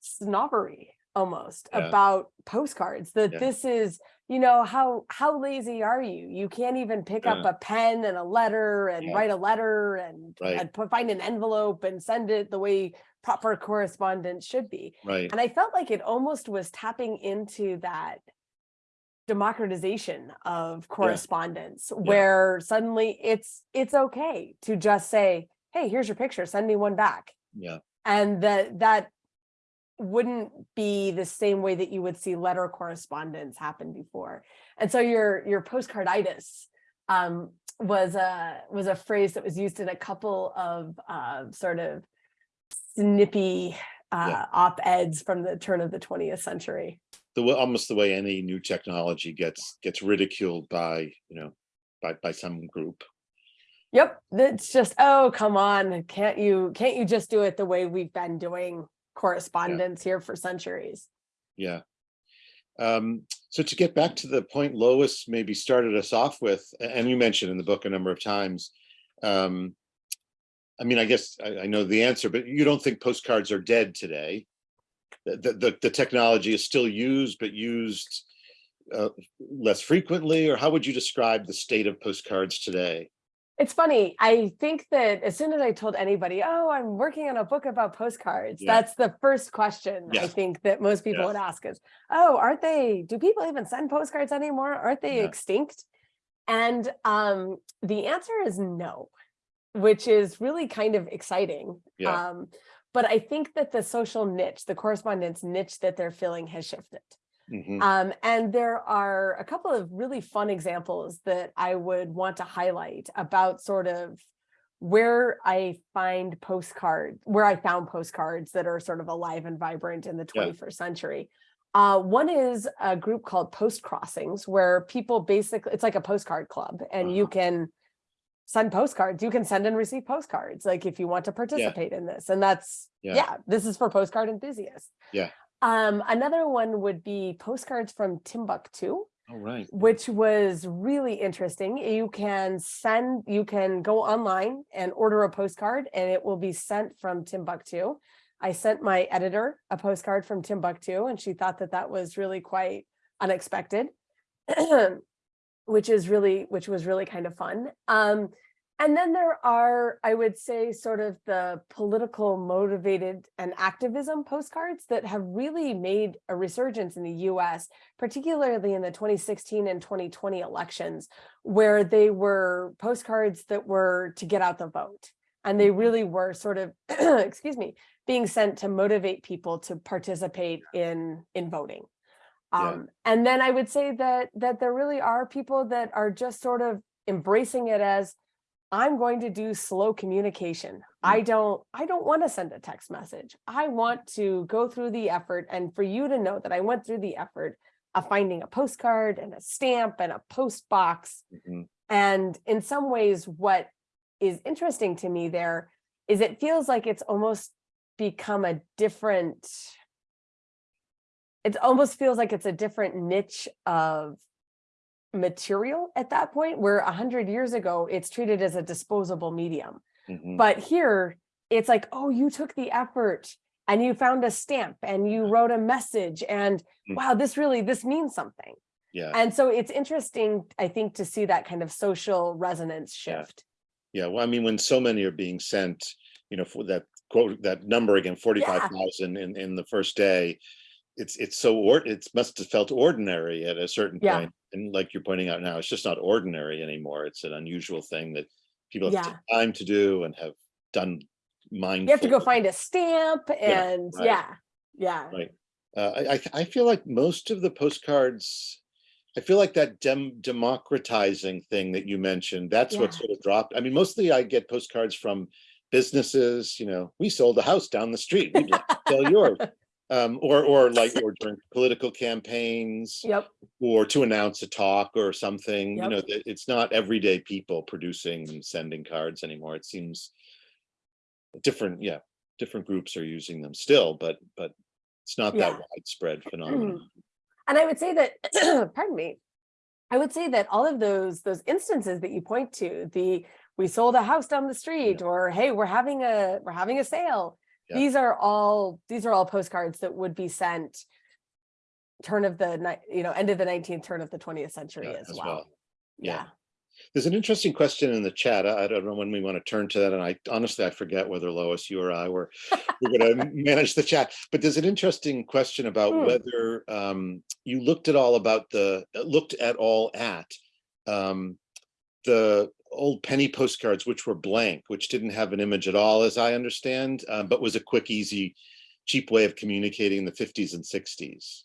snobbery almost Yeah. about postcards, that Yeah. this is, you know, how, how lazy are you? You can't even pick up a pen and a letter and Yeah. write a letter and, Right. and put, find an envelope and send it the way proper correspondence should be. right, And I felt like it almost was tapping into that democratization of correspondence where suddenly it's it's okay to just say, hey, here's your picture, send me one back. yeah, And that that wouldn't be the same way that you would see letter correspondence happen before. And so your your postcarditis um, was a was a phrase that was used in a couple of uh, sort of snippy uh, Yeah. op-eds from the turn of the 20th century. the way, almost the way any new technology gets, gets ridiculed by, you know, by, by some group. Yep, it's just, oh, come on, can't you, can't you just do it the way we've been doing correspondence here for centuries? Yeah. Um, so to get back to the point Lois maybe started us off with, and you mentioned in the book a number of times, um, I mean, I guess I, I know the answer, but you don't think postcards are dead today? The, the, the, the technology is still used, but used uh, less frequently, or how would you describe the state of postcards today? It's funny, I think that as soon as I told anybody, oh, I'm working on a book about postcards, Yeah. that's the first question I think that most people Yeah. would ask is, oh, aren't they, do people even send postcards anymore? Aren't they Yeah. extinct? And um, the answer is no, which is really kind of exciting. Yeah. Um, but I think that the social niche, the correspondence niche that they're filling has shifted. Mhm, Um, and there are a couple of really fun examples that I would want to highlight about sort of where I find postcards, where I found postcards that are sort of alive and vibrant in the Yeah. 21st century. Uh, one is a group called Post Crossings, where people basically, it's like a postcard club and you Uh-huh. can send postcards. You can send and receive postcards, like if you want to participate in this. And that's, Yeah. yeah, this is for postcard enthusiasts. Yeah. Um, another one would be postcards from Timbuktu, All right. which was really interesting. You can send, you can go online and order a postcard and it will be sent from Timbuktu. I sent my editor a postcard from Timbuktu and she thought that that was really quite unexpected. which is really, which was really kind of fun. Um, and then there are, I would say, sort of the political motivated and activism postcards that have really made a resurgence in the US, particularly in the 2016 and 2020 elections, where they were postcards that were to get out the vote. And they really were sort of, excuse me, being sent to motivate people to participate in, in voting. Yeah. Um, and then I would say that that there really are people that are just sort of embracing it as I'm going to do slow communication. I don't I don't want to send a text message. I want to go through the effort and for you to know that I went through the effort of finding a postcard and a stamp and a post box. Mhm, And in some ways, what is interesting to me there is it feels like it's almost become a different it almost feels like it's a different niche of material at that point where a hundred years ago it's treated as a disposable medium mhm. but here it's like oh you took the effort and you found a stamp and you wrote a message and Mm. wow this really this means something Yeah, And so it's interesting, I think, to see that kind of social resonance shift. yeah. Well, I mean, when so many are being sent, you know, for that quote, that number again, forty-five thousand in, in the first day. It's, it's so, or, it must have felt ordinary at a certain Yeah. point. And like you're pointing out now, it's just not ordinary anymore. It's an unusual thing that people have Yeah. time to do and have done mindful. You have to go find a stamp and right. yeah, yeah. Right. Uh, I, I, I feel like most of the postcards, I feel like that dem democratizing thing that you mentioned, that's what Yeah. sort of dropped. I mean, mostly I get postcards from businesses, you know, we sold a house down the street, to sell yours. Um, or, or like, or during political campaigns, Yep. or to announce a talk or something, you know, it's not everyday people producing and sending cards anymore. It seems different, yeah, different groups are using them still, but, but it's not that widespread phenomenon. And I would say that, pardon me, I would say that all of those, those instances that you point to, the, we sold a house down the street, or hey, we're having a, we're having a sale. These are all, these are all postcards that would be sent turn of the, you know, end of the nineteenth, turn of the twentieth century Yeah, as as well. well. Yeah. Yeah. There's an interesting question in the chat. I I don't know when we want to turn to that. And I honestly, I forget whether Lois, you or I were, we're going to manage the chat. But there's an interesting question about Hmm. whether um, you looked at all about the, looked at all at um, the old penny postcards, which were blank, which didn't have an image at all, as I understand, uh, but was a quick, easy, cheap way of communicating in the 50s and 60s.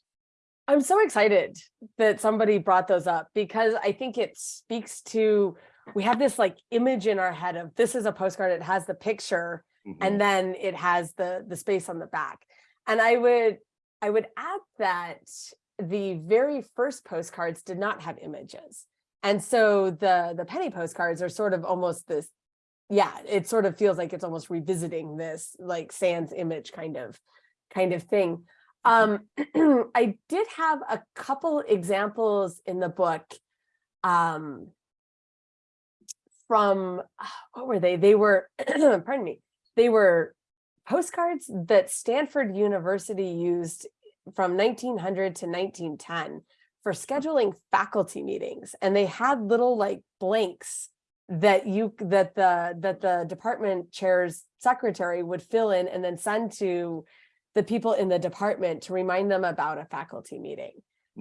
I'm so excited that somebody brought those up because I think it speaks to, we have this like image in our head of this is a postcard, it has the picture Mhm. and then it has the the space on the back. And I would I would add that the very first postcards did not have images. And so the the penny postcards are sort of almost this yeah, it sort of feels like it's almost revisiting this like sans image kind of kind of thing. Um I did have a couple examples in the book um from what were they? They were pardon me they were postcards that Stanford University used from 1900 to 1910 for scheduling faculty meetings. And they had little like blanks that you that the that the department chair's secretary would fill in and then send to the people in the department to remind them about a faculty meeting.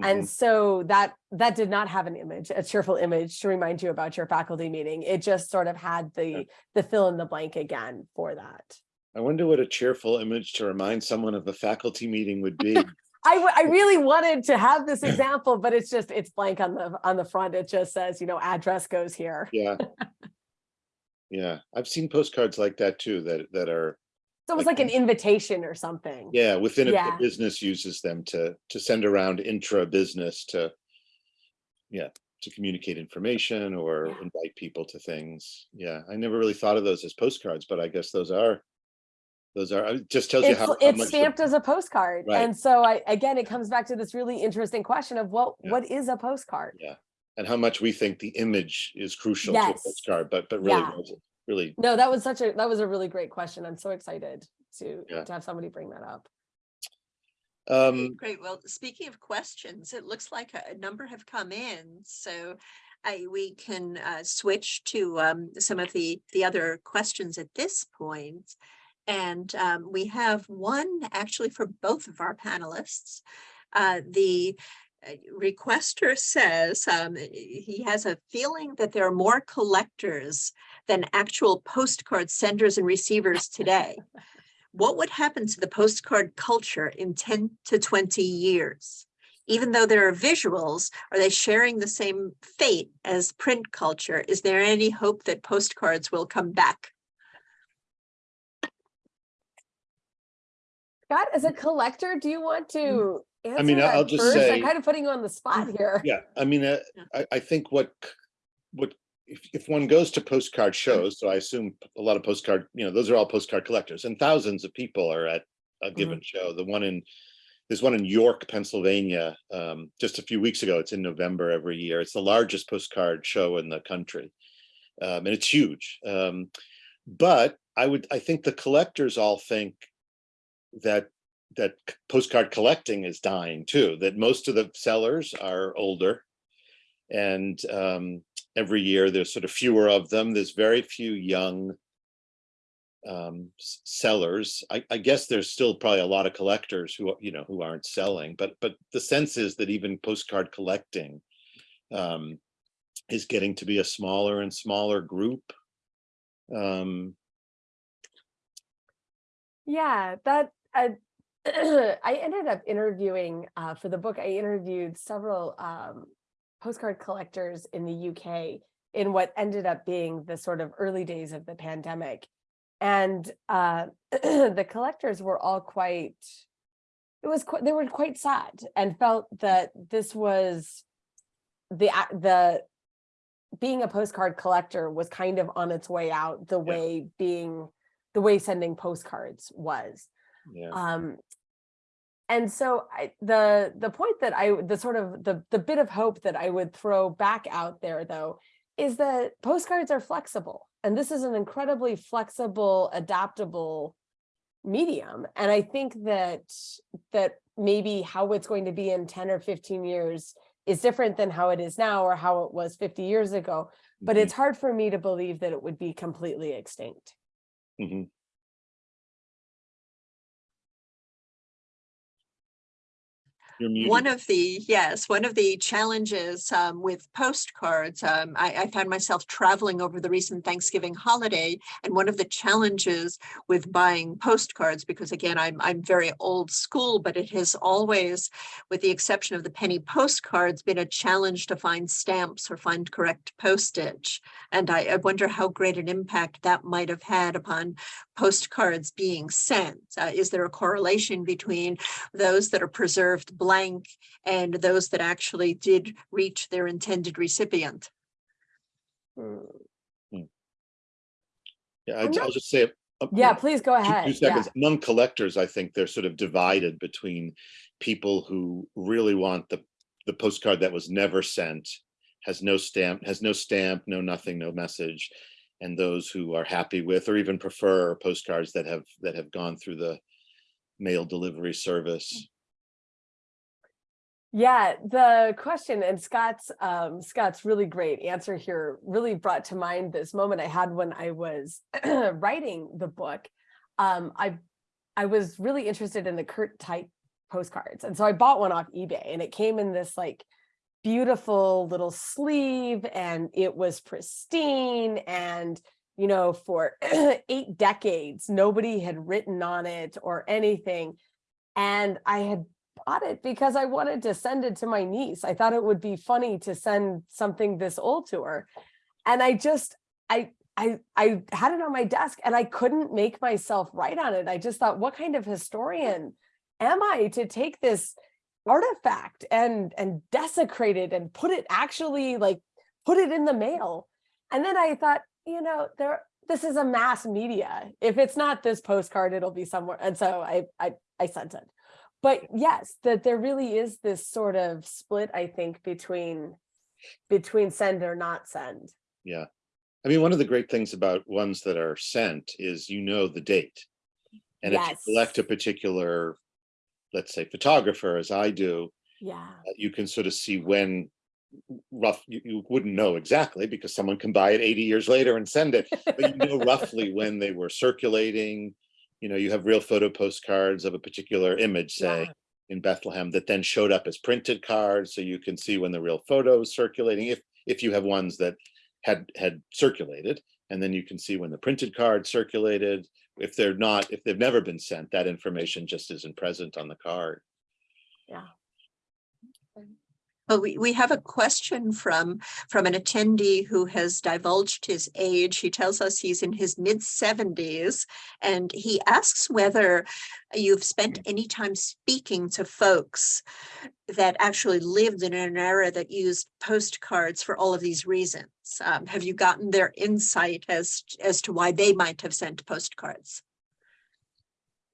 And Mhm. so that that did not have an image, a cheerful image to remind you about your faculty meeting. It just sort of had the the fill in the blank again for that. I wonder what a cheerful image to remind someone of a faculty meeting would be. I, I really wanted to have this example, but it's just it's blank on the on the front. It just says, you know, address goes here. Yeah. Yeah, I've seen postcards like that too, that, that are, It's almost Like like an invitation or something. yeah, within a- Yeah. business uses them to, to send around intra-business to, yeah, to communicate information or Yeah. invite people to things. Yeah, I never really thought of those as postcards, but I guess those are, those are, it just tells you It's, how. how it's much the- stamped as a postcard. Right. And so I again, it comes back to this really interesting question of well, Yeah. what is a postcard? Yeah, and how much we think the image is crucial to a postcard, but, but really, Yeah. really, No, that was such a that was a really great question. I'm so excited to Yeah. to have somebody bring that up. um, Great. Well, speaking of questions, it looks like a a number have come in, so I, we can uh, switch to um, some of the, the other questions at this point. And um, we have one actually for both of our panelists. Uh, The uh, requester says um, he has a feeling that there are more collectors than actual postcard senders and receivers today. What would happen to the postcard culture in 10 to 20 years? Even though there are visuals, are they sharing the same fate as print culture? Is there any hope that postcards will come back? Scott, as a collector, do you want to answer mean, I'll just first? say- I'm kind of putting you on the spot here. Yeah, I mean, uh, I, I think what, what, if, if one goes to postcard shows, so I assume a lot of postcard, you know, those are all postcard collectors and thousands of people are at a given show. The one in, there's one in York, Pennsylvania, um, just a few weeks ago. It's in November every year. It's the largest postcard show in the country. Um, and it's huge. Um, but I would, I think the collectors all think that that postcard collecting is dying too, that most of the sellers are older. And um, every year there's sort of fewer of them. There's very few young um, sellers. I, I guess there's still probably a lot of collectors who, you know, who aren't selling, but, but the sense is that even postcard collecting um, is getting to be a smaller and smaller group. Um, Yeah, that uh, I ended up interviewing uh, for the book. I interviewed several um, postcard collectors in the UK in what ended up being the sort of early days of the pandemic, and uh, the collectors were all quite. It was quite, they were quite sad and felt that this was the the being a postcard collector was kind of on its way out the way being the way sending postcards was. Yeah. Um, and so I, the the point that I the sort of the the bit of hope that I would throw back out there though is that postcards are flexible and this is an incredibly flexible adaptable medium and I think that that maybe how it's going to be in 10 or 15 years is different than how it is now or how it was 50 years ago but Mhm, it's hard for me to believe that it would be completely extinct mhm. You're One of the, yes, one of the challenges um, with postcards, um, I, I found myself traveling over the recent Thanksgiving holiday. And one of the challenges with buying postcards, because again, I'm, I'm very old school, but it has always, with the exception of the penny postcards, been a challenge to find stamps or find correct postage. And I, I wonder how great an impact that might have had upon postcards being sent. Uh, is there a correlation between those that are preserved blank and those that actually did reach their intended recipient. Hmm. Yeah, I'm I'd- I'll just say. uh, yeah please go two- two ahead yeah. seconds. Among collectors, I think they're sort of divided between people who really want the, the postcard that was never sent, has no stamp, has no stamp, no nothing, no message, and those who are happy with or even prefer postcards that have, that have gone through the mail delivery service. Yeah, the question and Scott's um Scott's really great answer here really brought to mind this moment I had when I was writing the book. Um I I was really interested in the Curt Teich postcards. And so I bought one off eBay and it came in this like beautiful little sleeve and it was pristine and you know for eight decades nobody had written on it or anything and I had bought it because I wanted to send it to my niece. I thought it would be funny to send something this old to her. And I just, I, I, I had it on my desk and I couldn't make myself write on it. I just thought, what kind of historian am I to take this artifact and, and desecrate it and put it actually like, put it in the mail. And then I thought, you know, there, this is a mass media. If it's not this postcard, it'll be somewhere. And so I, I, I sent it but yes that there really is this sort of split i think between between send or not send Yeah. I mean, one of the great things about ones that are sent is you know the date. And if you select a particular, let's say photographer, as I do, yeah uh, you can sort of see when rough, you, you wouldn't know exactly because someone can buy it 80 years later and send it, but you know roughly when they were circulating. You know, you have real photo postcards of a particular image, say, Yeah. in Bethlehem that then showed up as printed cards, so you can see when the real photo is circulating, if, if you have ones that had, had circulated, and then you can see when the printed card circulated. If they're not, if they've never been sent, that information just isn't present on the card. Well, we, we have a question from, from an attendee who has divulged his age. He tells us he's in his mid seventies. And he asks whether you've spent any time speaking to folks that actually lived in an era that used postcards for all of these reasons. Um, have you gotten their insight as, as to why they might have sent postcards?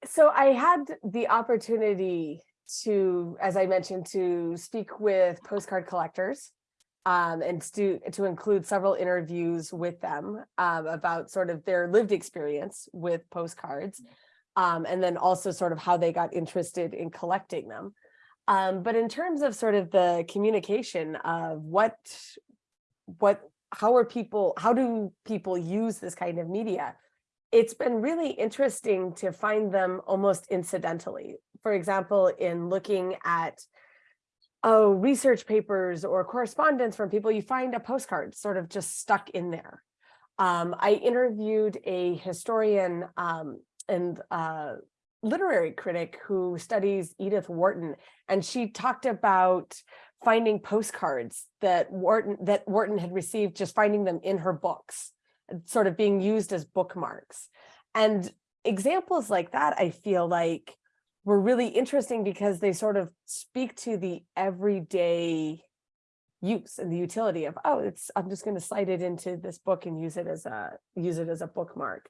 so i had the opportunity to as i mentioned to speak with postcard collectors um, and to to include several interviews with them um, about sort of their lived experience with postcards Um, and then also sort of how they got interested in collecting them. Um, but in terms of sort of the communication of what, what, how are people, how do people use this kind of media? It's been really interesting to find them almost incidentally. For example, in looking at oh, research papers or correspondence from people, you find a postcard sort of just stuck in there. Um, I interviewed a historian um, and uh, literary critic who studies Edith Wharton, and she talked about finding postcards that Wharton that Wharton had received, just finding them in her books, sort of being used as bookmarks. And examples like that, I feel like were really interesting because they sort of speak to the everyday use and the utility of, oh, it's, I'm just going to slide it into this book and use it as a, use it as a bookmark.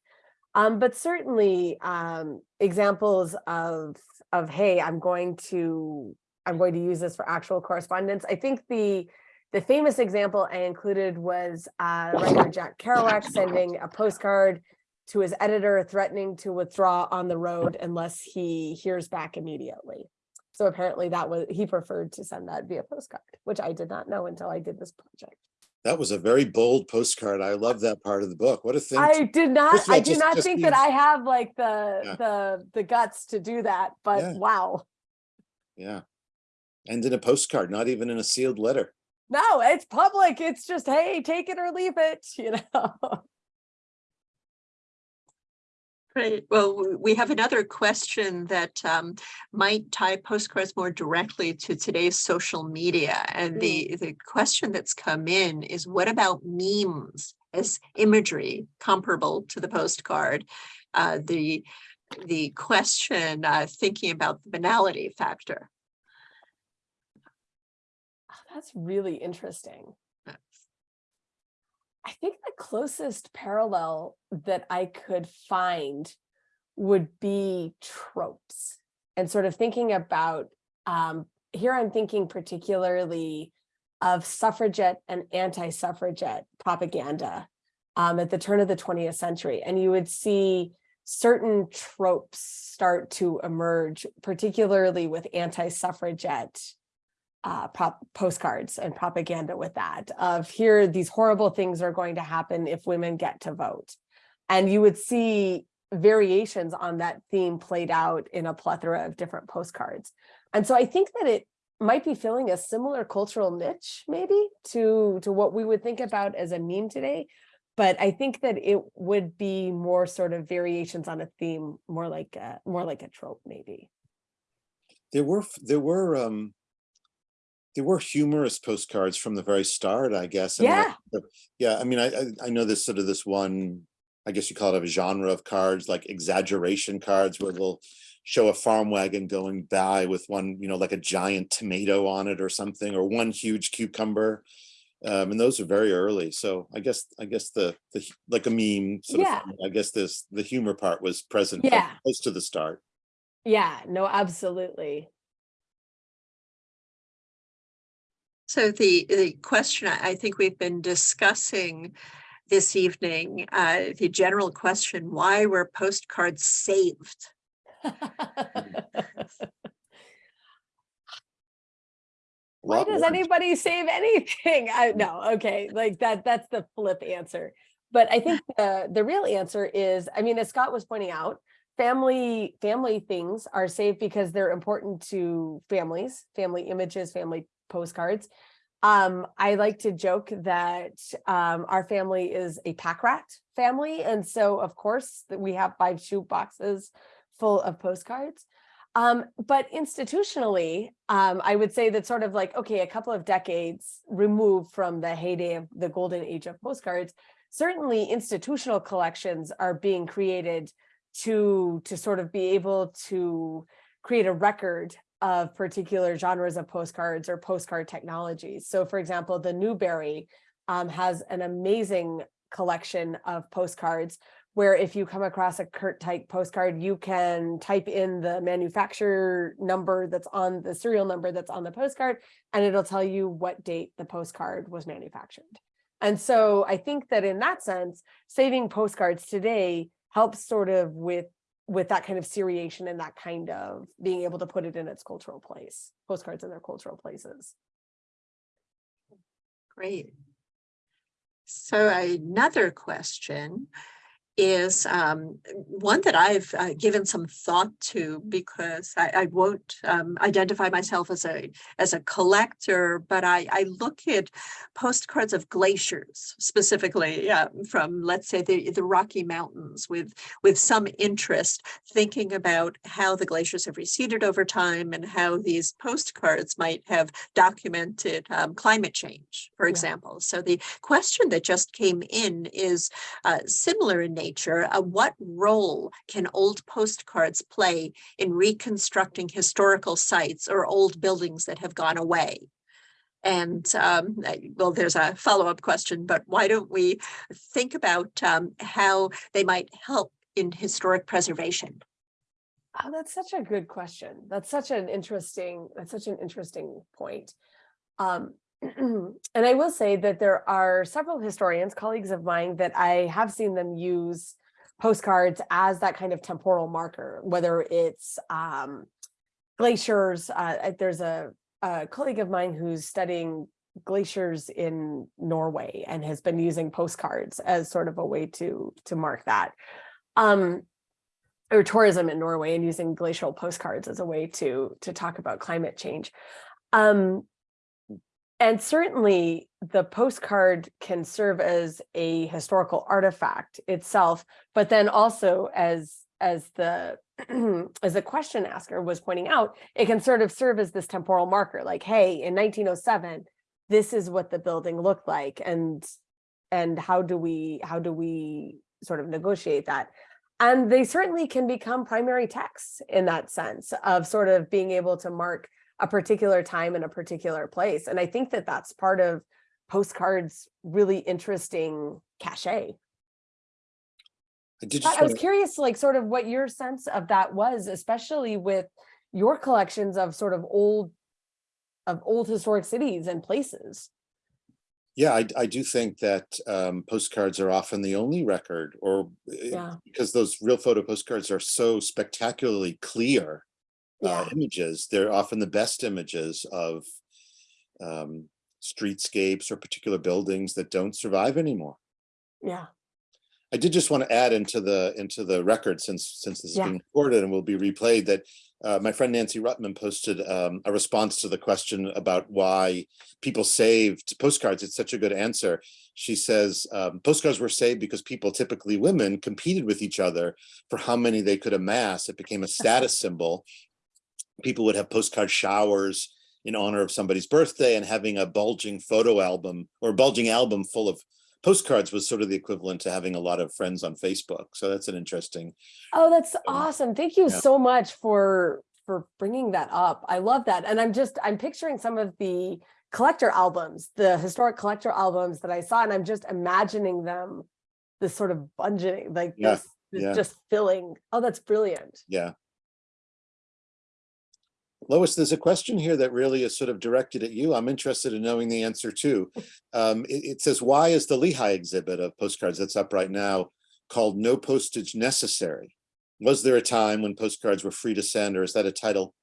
Um, but certainly um, examples of, of, hey, I'm going to, I'm going to use this for actual correspondence. I think the, the famous example I included was uh, writer Jack Kerouac sending a postcard to his editor threatening to withdraw on the road unless he hears back immediately. So apparently that was, he preferred to send that via postcard, which I did not know until I did this project. That was a very bold postcard. I love that part of the book. What a thing. I did not, all, I do just- not just think being- that I have like the, Yeah. the, the guts to do that, but Yeah. wow. Yeah. And in a postcard, not even in a sealed letter. No, it's public. It's just, hey, take it or leave it, you know? Great. Well, we have another question that um, might tie postcards more directly to today's social media. And the, the question that's come in is what about memes as imagery comparable to the postcard? Uh, the, the question uh, thinking about the banality factor. Oh, That's really interesting. I think the closest parallel that I could find would be tropes and sort of thinking about, um, here I'm thinking particularly of suffragette and anti-suffragette propaganda um, at the turn of the 20th century. And you would see certain tropes start to emerge, particularly with anti-suffragette uh, postcards and propaganda with that of here, these horrible things are going to happen if women get to vote. And you would see variations on that theme played out in a plethora of different postcards. And so I think that it might be filling a similar cultural niche maybe to, to what we would think about as a meme today. But I think that it would be more sort of variations on a theme, more like a, more like a trope maybe. There were, there were, um, there were humorous postcards from the very start, I guess. I mean, I- Yeah. Yeah, I mean, I, I, I know there's sort of this one, I guess you call it a genre of cards, like exaggeration cards where they'll show a farm wagon going by with one, you know, like a giant tomato on it or something, or one huge cucumber. Um, and those are very early. So I guess, I guess the, the, like a meme, sort Yeah. of, I guess this, the humor part was present Yeah. close to the start. Yeah, no, absolutely. So the, the question I I think we've been discussing this evening, uh, the general question, why were postcards saved? Why does anybody save anything? I no, okay, like that, that's the flip answer. But I think the, the real answer is, I mean, as Scott was pointing out, family, family things are saved because they're important to families, family images, family postcards. Um, I like to joke that um, our family is a pack rat family. And so of course we have five shoe boxes full of postcards. Um, but institutionally, um, I would say that sort of like, okay, a couple of decades removed from the heyday of the golden age of postcards, certainly institutional collections are being created to, to sort of be able to create a record of particular genres of postcards or postcard technologies. So for example, the Newberry um, has an amazing collection of postcards where if you come across a Curt Teich postcard, you can type in the manufacturer number that's on the serial number that's on the postcard, and it'll tell you what date the postcard was manufactured. And so I think that in that sense, saving postcards today helps sort of with with that kind of seriation and that kind of being able to put it in its cultural place, postcards in their cultural places. Great. So another question is um, one that I've uh, given some thought to because I, I won't um, identify myself as a as a collector, but I, I look at postcards of glaciers specifically uh, from let's say the, the Rocky Mountains with with some interest, thinking about how the glaciers have receded over time and how these postcards might have documented um, climate change, for Yeah. example. So the question that just came in is uh, similar in nature. Uh, what role can old postcards play in reconstructing historical sites or old buildings that have gone away? And um, well, there's a follow-up question, but why don't we think about um, how they might help in historic preservation? Oh, that's such a good question. That's such an interesting, that's such an interesting point. Um, and I will say that there are several historians, colleagues of mine, that I have seen them use postcards as that kind of temporal marker, whether it's um, glaciers. Uh, there's a, a colleague of mine who's studying glaciers in Norway and has been using postcards as sort of a way to to mark that. Um, or tourism in Norway and using glacial postcards as a way to to talk about climate change. Um, and certainly the postcard can serve as a historical artifact itself, but then also as as the as the question asker was pointing out, it can sort of serve as this temporal marker, like, hey, in 1907, this is what the building looked like, and and how do we how do we sort of negotiate that? And they certainly can become primary texts in that sense of sort of being able to mark a particular time in a particular place. And I think that that's part of postcards really interesting cachet. I I was curious, like sort of what your sense of that was, especially with your collections of sort of old of old historic cities and places. Yeah, I, I do think that um, postcards are often the only record or uh, Yeah. because those real photo postcards are so spectacularly clear uh, images. They're often the best images of um, streetscapes or particular buildings that don't survive anymore. Yeah. I did just want to add into the into the record since since this is Yeah. being recorded and will be replayed that uh, my friend Nancy Rutman posted um, a response to the question about why people saved postcards. It's such a good answer. She says um, postcards were saved because people, typically women, competed with each other for how many they could amass. It became a status symbol. People would have postcard showers in honor of somebody's birthday and having a bulging photo album or bulging album full of postcards was sort of the equivalent to having a lot of friends on Facebook. So that's an interesting. Oh, that's Um, awesome. Thank you yeah. so much for for bringing that up. I love that. And I'm just I'm picturing some of the collector albums, the historic collector albums that I saw and I'm just imagining them this sort of bunging like Yeah, this, this yeah. just filling. Oh, that's brilliant. Yeah. Lois, there's a question here that really is sort of directed at you. I'm interested in knowing the answer too. Um, it, it says, why is the Lehigh exhibit of postcards that's up right now called No Postage Necessary? Was there a time when postcards were free to send or is that a title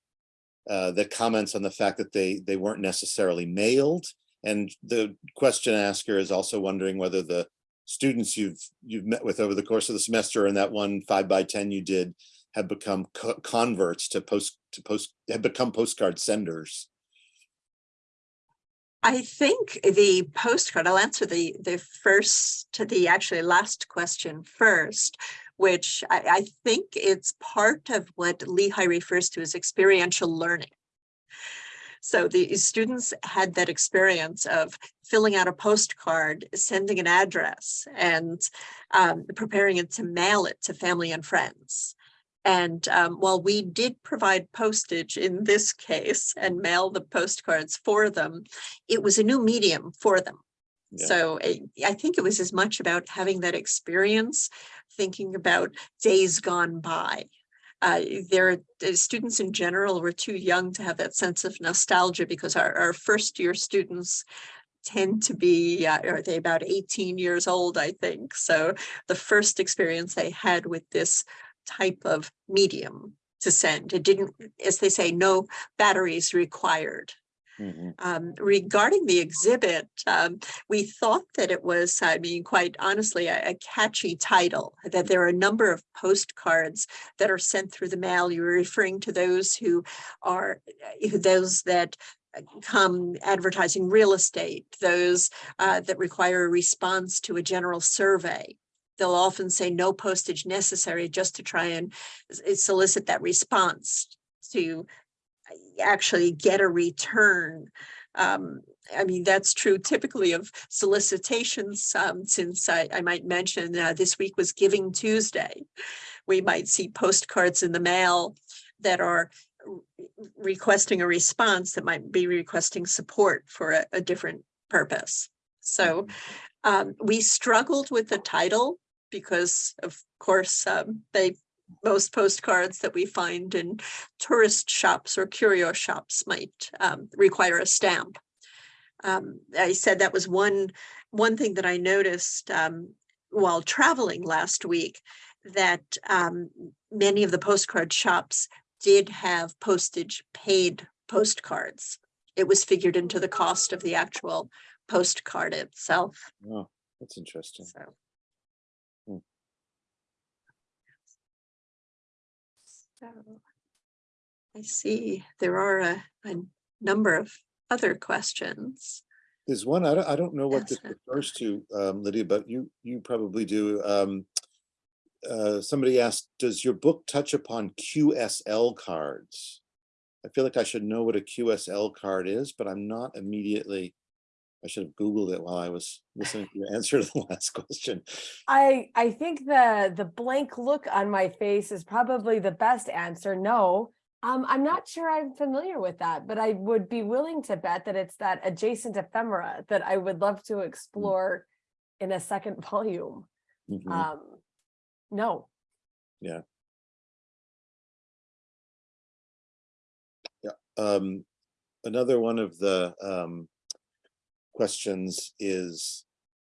uh, that comments on the fact that they, they weren't necessarily mailed? And the question asker is also wondering whether the students you've you've met with over the course of the semester and that one five by 10 you did have become co- converts to post to post have become postcard senders. I think the postcard, I'll answer the, the first, to the actually last question first, which I, I think it's part of what Lehigh refers to as experiential learning. So the students had that experience of filling out a postcard, sending an address and um, preparing it to mail it to family and friends. And um, while we did provide postage in this case and mail the postcards for them, it was a new medium for them. Yeah. So I, I think it was as much about having that experience, thinking about days gone by. Uh, there, the students in general were too young to have that sense of nostalgia because our, our first year students tend to be, uh, are they about 18 years old, I think. So the first experience they had with this type of medium to send. It didn't, as they say, no batteries required. Mhm. Um, regarding the exhibit, um, we thought that it was, I mean, quite honestly, a, a catchy title, that there are a number of postcards that are sent through the mail. You're referring to those who are, uh, those that uh, come advertising real estate, those uh, that require a response to a general survey. They'll often say no postage necessary just to try and solicit that response to actually get a return. Um, I mean, that's true typically of solicitations, um, since I, I might mention, uh, this week was Giving Tuesday. We might see postcards in the mail that are re- requesting a response that might be requesting support for a, a different purpose. So, um, we struggled with the title because of course, um, they, most postcards that we find in tourist shops or curio shops might um, require a stamp. Um, I said that was one, one thing that I noticed um, while traveling last week, that um, many of the postcard shops did have postage paid postcards. It was figured into the cost of the actual postcard itself, Oh, that's interesting. so. Hmm. So, I see there are a, a number of other questions. There's one, I don't, I don't know what this Yes, sir. refers to, um, Lydia, but you, you probably do. Um, uh, somebody asked, does your book touch upon QSL cards? I feel like I should know what a QSL card is, but I'm not immediately. I should have Googled it while I was listening to your answer to the last question. I I think the the blank look on my face is probably the best answer. No. Um, I'm not sure I'm familiar with that, but I would be willing to bet that it's that adjacent ephemera that I would love to explore in a second volume. Mhm. Um, no. Yeah. Yeah. Um, another one of the, um, questions is,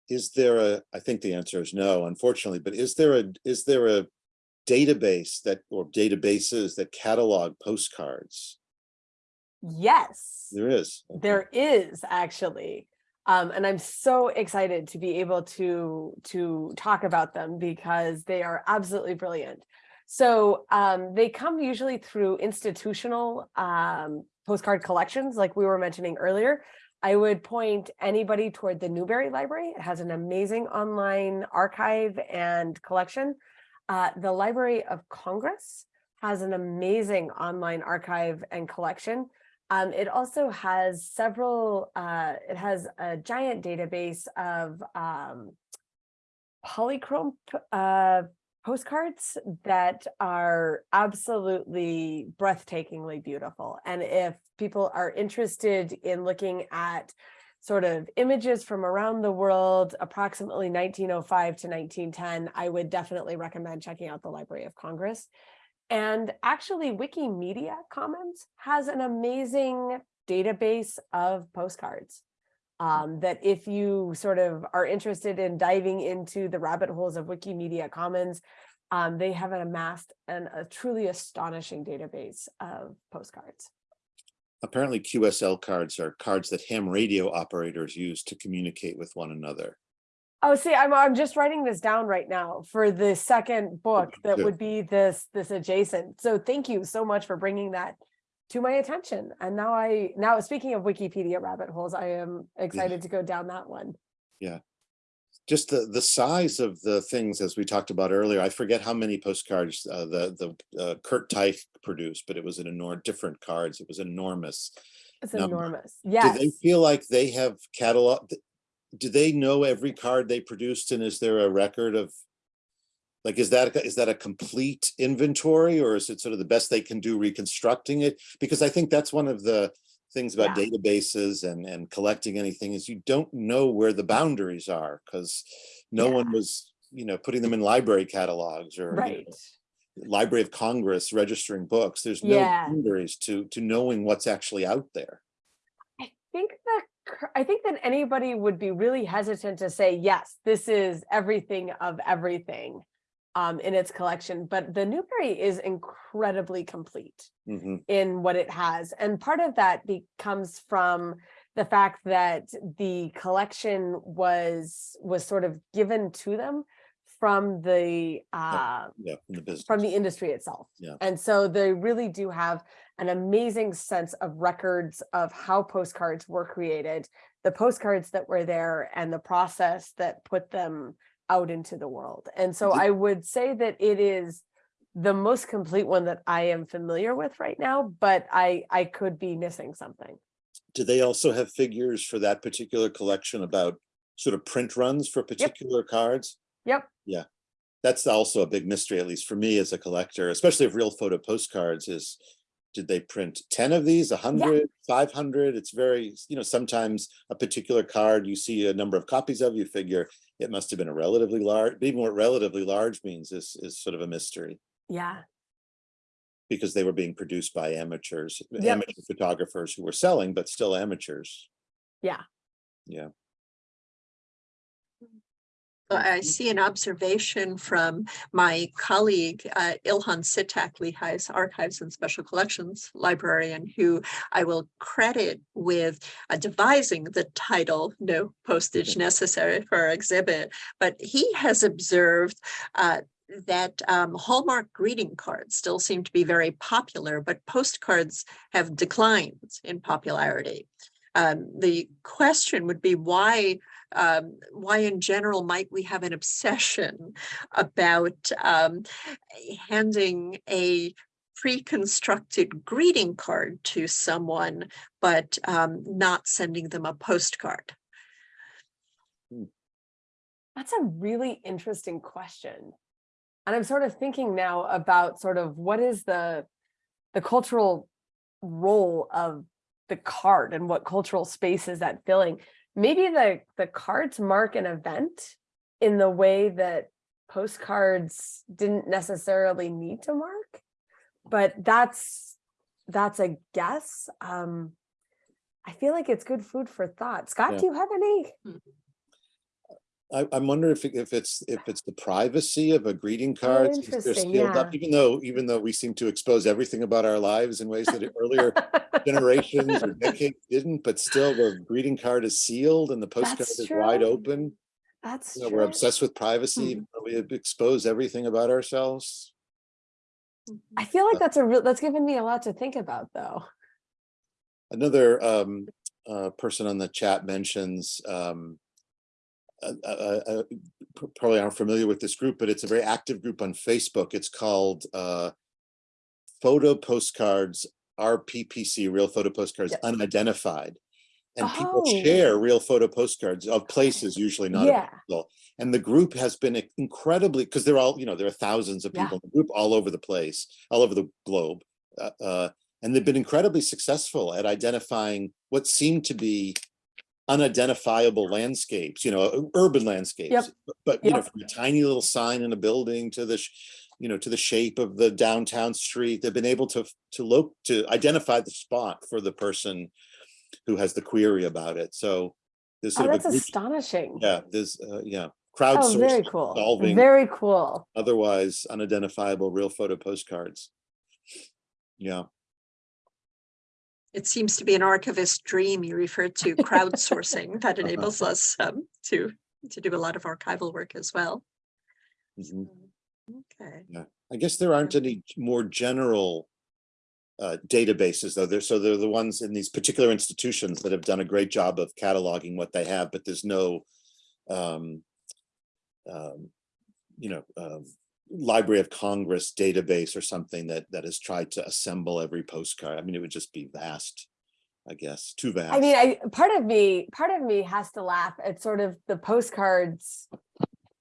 is there a, I think the answer is no, unfortunately, but is there a, is there a database that, or databases that catalog postcards? Yes. There is. okay. There is actually. Um, and I'm so excited to be able to to talk about them because they are absolutely brilliant. So um, they come usually through institutional um, postcard collections, like we were mentioning earlier. I would point anybody toward the Newberry Library. It has an amazing online archive and collection. Uh, the Library of Congress has an amazing online archive and collection. Um, it also has several, uh, it has a giant database of um, polychrome uh, postcards that are absolutely breathtakingly beautiful. And if people are interested in looking at sort of images from around the world, approximately 1905 to 1910, I would definitely recommend checking out the Library of Congress. And actually Wikimedia Commons has an amazing database of postcards. Um, that if you sort of are interested in diving into the rabbit holes of Wikimedia Commons, um, they have amassed an, a truly astonishing database of postcards. Apparently QSL cards are cards that ham radio operators use to communicate with one another. Oh, see, I'm, I'm just writing this down right now for the second book that would be this, this adjacent. So thank you so much for bringing that to my attention. And now I, now speaking of Wikipedia rabbit holes, I am excited to go down that one. Yeah. Just the the size of the things as we talked about earlier i forget how many postcards uh, the the uh, Curt Teich produced but it was an enormous different cards it was enormous It's Number. enormous. Yeah. Do they feel like they have catalog do they know every card they produced and is there a record of like is that is that a complete inventory or is it sort of the best they can do reconstructing it because i think that's one of the things about Yeah. databases and and collecting anything is you don't know where the boundaries are because no Yeah. one was you know putting them in library catalogs or you know, library of congress registering books there's no Yeah. boundaries to to knowing what's actually out there I think that I think that anybody would be really hesitant to say, yes, this is everything of everything. Um, in its collection, but the Newberry is incredibly complete Mhm. in what it has. And part of that becomes from the fact that the collection was was sort of given to them from the uh, Yeah, the business. from the industry itself. Yeah. And so they really do have an amazing sense of records of how postcards were created, the postcards that were there and the process that put them out into the world. And so I would say that it is the most complete one that I am familiar with right now, but I I could be missing something. Do they also have figures for that particular collection about sort of print runs for particular cards? Yep. Yeah. That's also a big mystery, at least for me as a collector, especially of real photo postcards is, did they print ten of these, a hundred, five hundred? It's very, you know, sometimes a particular card, you see a number of copies of, you figure it must have been a relatively large, even what relatively large means is, is sort of a mystery. Yeah. Because they were being produced by amateurs, Yep. amateur photographers who were selling, but still amateurs. Yeah. Yeah. I see an observation from my colleague, uh, Ilhan Citak, Lehigh's Archives and Special Collections Librarian, who I will credit with uh, devising the title, No Postage Necessary for our exhibit. But he has observed uh, that um, Hallmark greeting cards still seem to be very popular, but postcards have declined in popularity. Um, the question would be why um, why in general might we have an obsession about um, handing a pre-constructed greeting card to someone, but um, not sending them a postcard? That's a really interesting question. And I'm sort of thinking now about sort of what is the the cultural role of the card and what cultural space is that filling? Maybe the the cards mark an event in the way that postcards didn't necessarily need to mark. But that's that's a guess. Um I feel like it's good food for thought. Scott, Yeah. do you have any? I, I'm wondering if, if it's, if it's the privacy of a greeting card. since they're sealed up, yeah. Even though, even though we seem to expose everything about our lives in ways that earlier generations or decades didn't, but still the greeting card is sealed and the postcard That's is wide open. That's You know, we're obsessed with privacy, even though we expose everything about ourselves. I feel like that's a real, that's given me a lot to think about though. Another um, uh, person on the chat mentions, um, uh, uh, uh, probably aren't familiar with this group, but it's a very active group on Facebook. It's called uh, Photo Postcards RPPC, Real Photo Postcards Yep. Unidentified. And people Oh. share real photo postcards of places, usually not Yeah, people. And the group has been incredibly, because they're all, you know, there are thousands of Yeah. people in the group all over the place, all over the globe. Uh, uh, and they've been incredibly successful at identifying what seemed to be unidentifiable landscapes, you know, urban landscapes. but- But, you know, from a tiny little sign in a building to the, you know, to the shape of the downtown street, they've been able to, to look, to identify the spot for the person who has the query about it. So there's oh, sort of a that's group astonishing. yeah, there's, uh, yeah, Oh, very cool, solving very cool. otherwise unidentifiable real photo postcards. Yeah, It seems to be an archivist dream. You referred to crowdsourcing that enables us um, to to do a lot of archival work as well. mhm. Okay. I guess there aren't any more general uh, databases though. They're, so they're the ones in these particular institutions that have done a great job of cataloging what they have, but there's no um, um, you know, um, Library of Congress database or something that that has tried to assemble every postcard. I mean, it would just be vast, I guess, too vast. I mean, I, part of me, part of me has to laugh at sort of the postcards.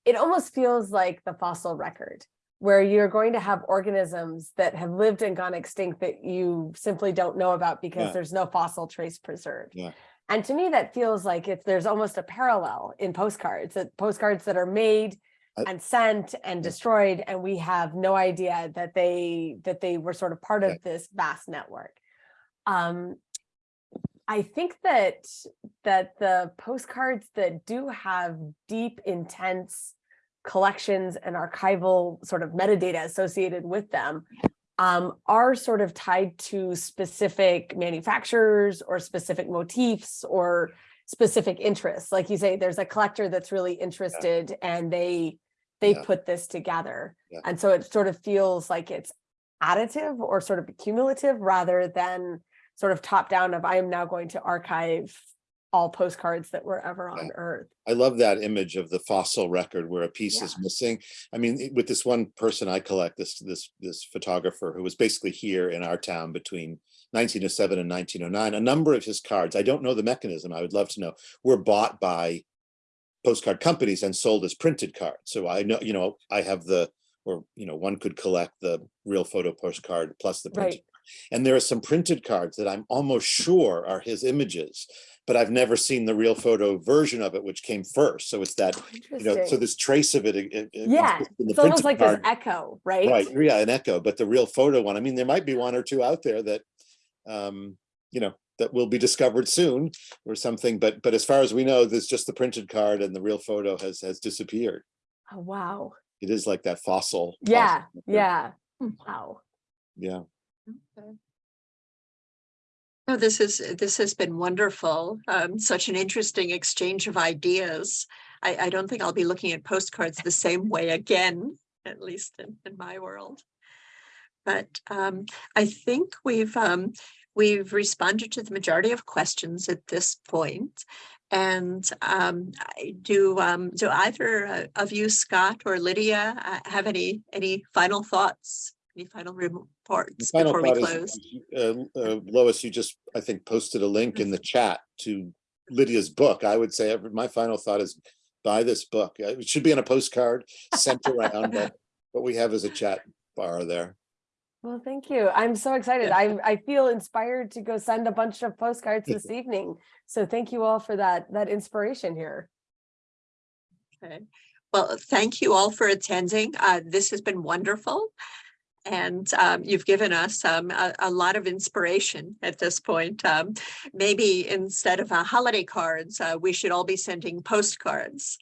It almost feels like the fossil record where you're going to have organisms that have lived and gone extinct that you simply don't know about because Yeah. there's no fossil trace preserved. Yeah. And to me, that feels like it's, there's almost a parallel in postcards, that postcards that are made and sent and destroyed, and we have no idea that they, that they were sort of part of this vast network. Um, I think that that the postcards that do have deep, intense collections and archival sort of metadata associated with them um, are sort of tied to specific manufacturers or specific motifs or specific interests. Like you say, there's a collector that's really interested and they they Yeah. put this together. Yeah. And so it sort of feels like it's additive or sort of cumulative rather than sort of top down of I am now going to archive all postcards that were ever on Yeah. earth. I love that image of the fossil record where a piece is missing. I mean, with this one person I collect, this this this photographer who was basically here in our town between 1907 and 1909, a number of his cards, I don't know the mechanism, I would love to know, were bought by postcard companies and sold as printed cards. So I know, you know, I have the, or, you know, one could collect the real photo postcard plus the printed. Right. And there are some printed cards that I'm almost sure are his images, but I've never seen the real photo version of it, which came first. So it's that, Oh, you know, so this trace of it. it- it Yeah, exists in the It's almost like this echo, right? Right, yeah, an echo, but the real photo one, I mean, there might be one or two out there that, um, you know, that will be discovered soon or something, but, but as far as we know, there's just the printed card and the real photo has, has disappeared. Oh, wow. It is like that fossil. fossil Yeah, record. yeah. Wow. Yeah, Okay. No, this is, this has been wonderful. Um, such an interesting exchange of ideas. I, I don't think I'll be looking at postcards the same way again, at least in, in my world. But um, I think we've, um, we've responded to the majority of questions at this point. And um, do, um, do either uh, of you, Scott or Lydia, uh, have any, any final thoughts? Any final reports final before we close? is, uh, uh, Lois, you just, I think, posted a link in the chat to Lydia's book. I would say, every- my final thought is buy this book. Uh, It should be on a postcard sent around, but what we have is a chat bar there. Well, thank you. I'm so excited. I, I feel inspired to go send a bunch of postcards this evening. So thank you all for that, that inspiration here. Okay. Well, thank you all for attending. Uh, this has been wonderful. And um, you've given us um, a, a lot of inspiration at this point. Um, maybe instead of uh, holiday cards, uh, we should all be sending postcards.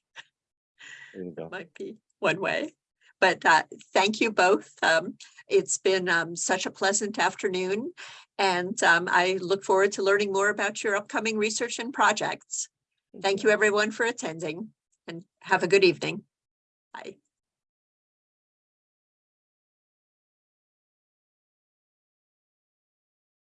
There you go. Might be one way. But uh, thank you both. Um, it's been um, such a pleasant afternoon. And um, I look forward to learning more about your upcoming research and projects. Thank you, everyone, for attending and have a good evening. Bye.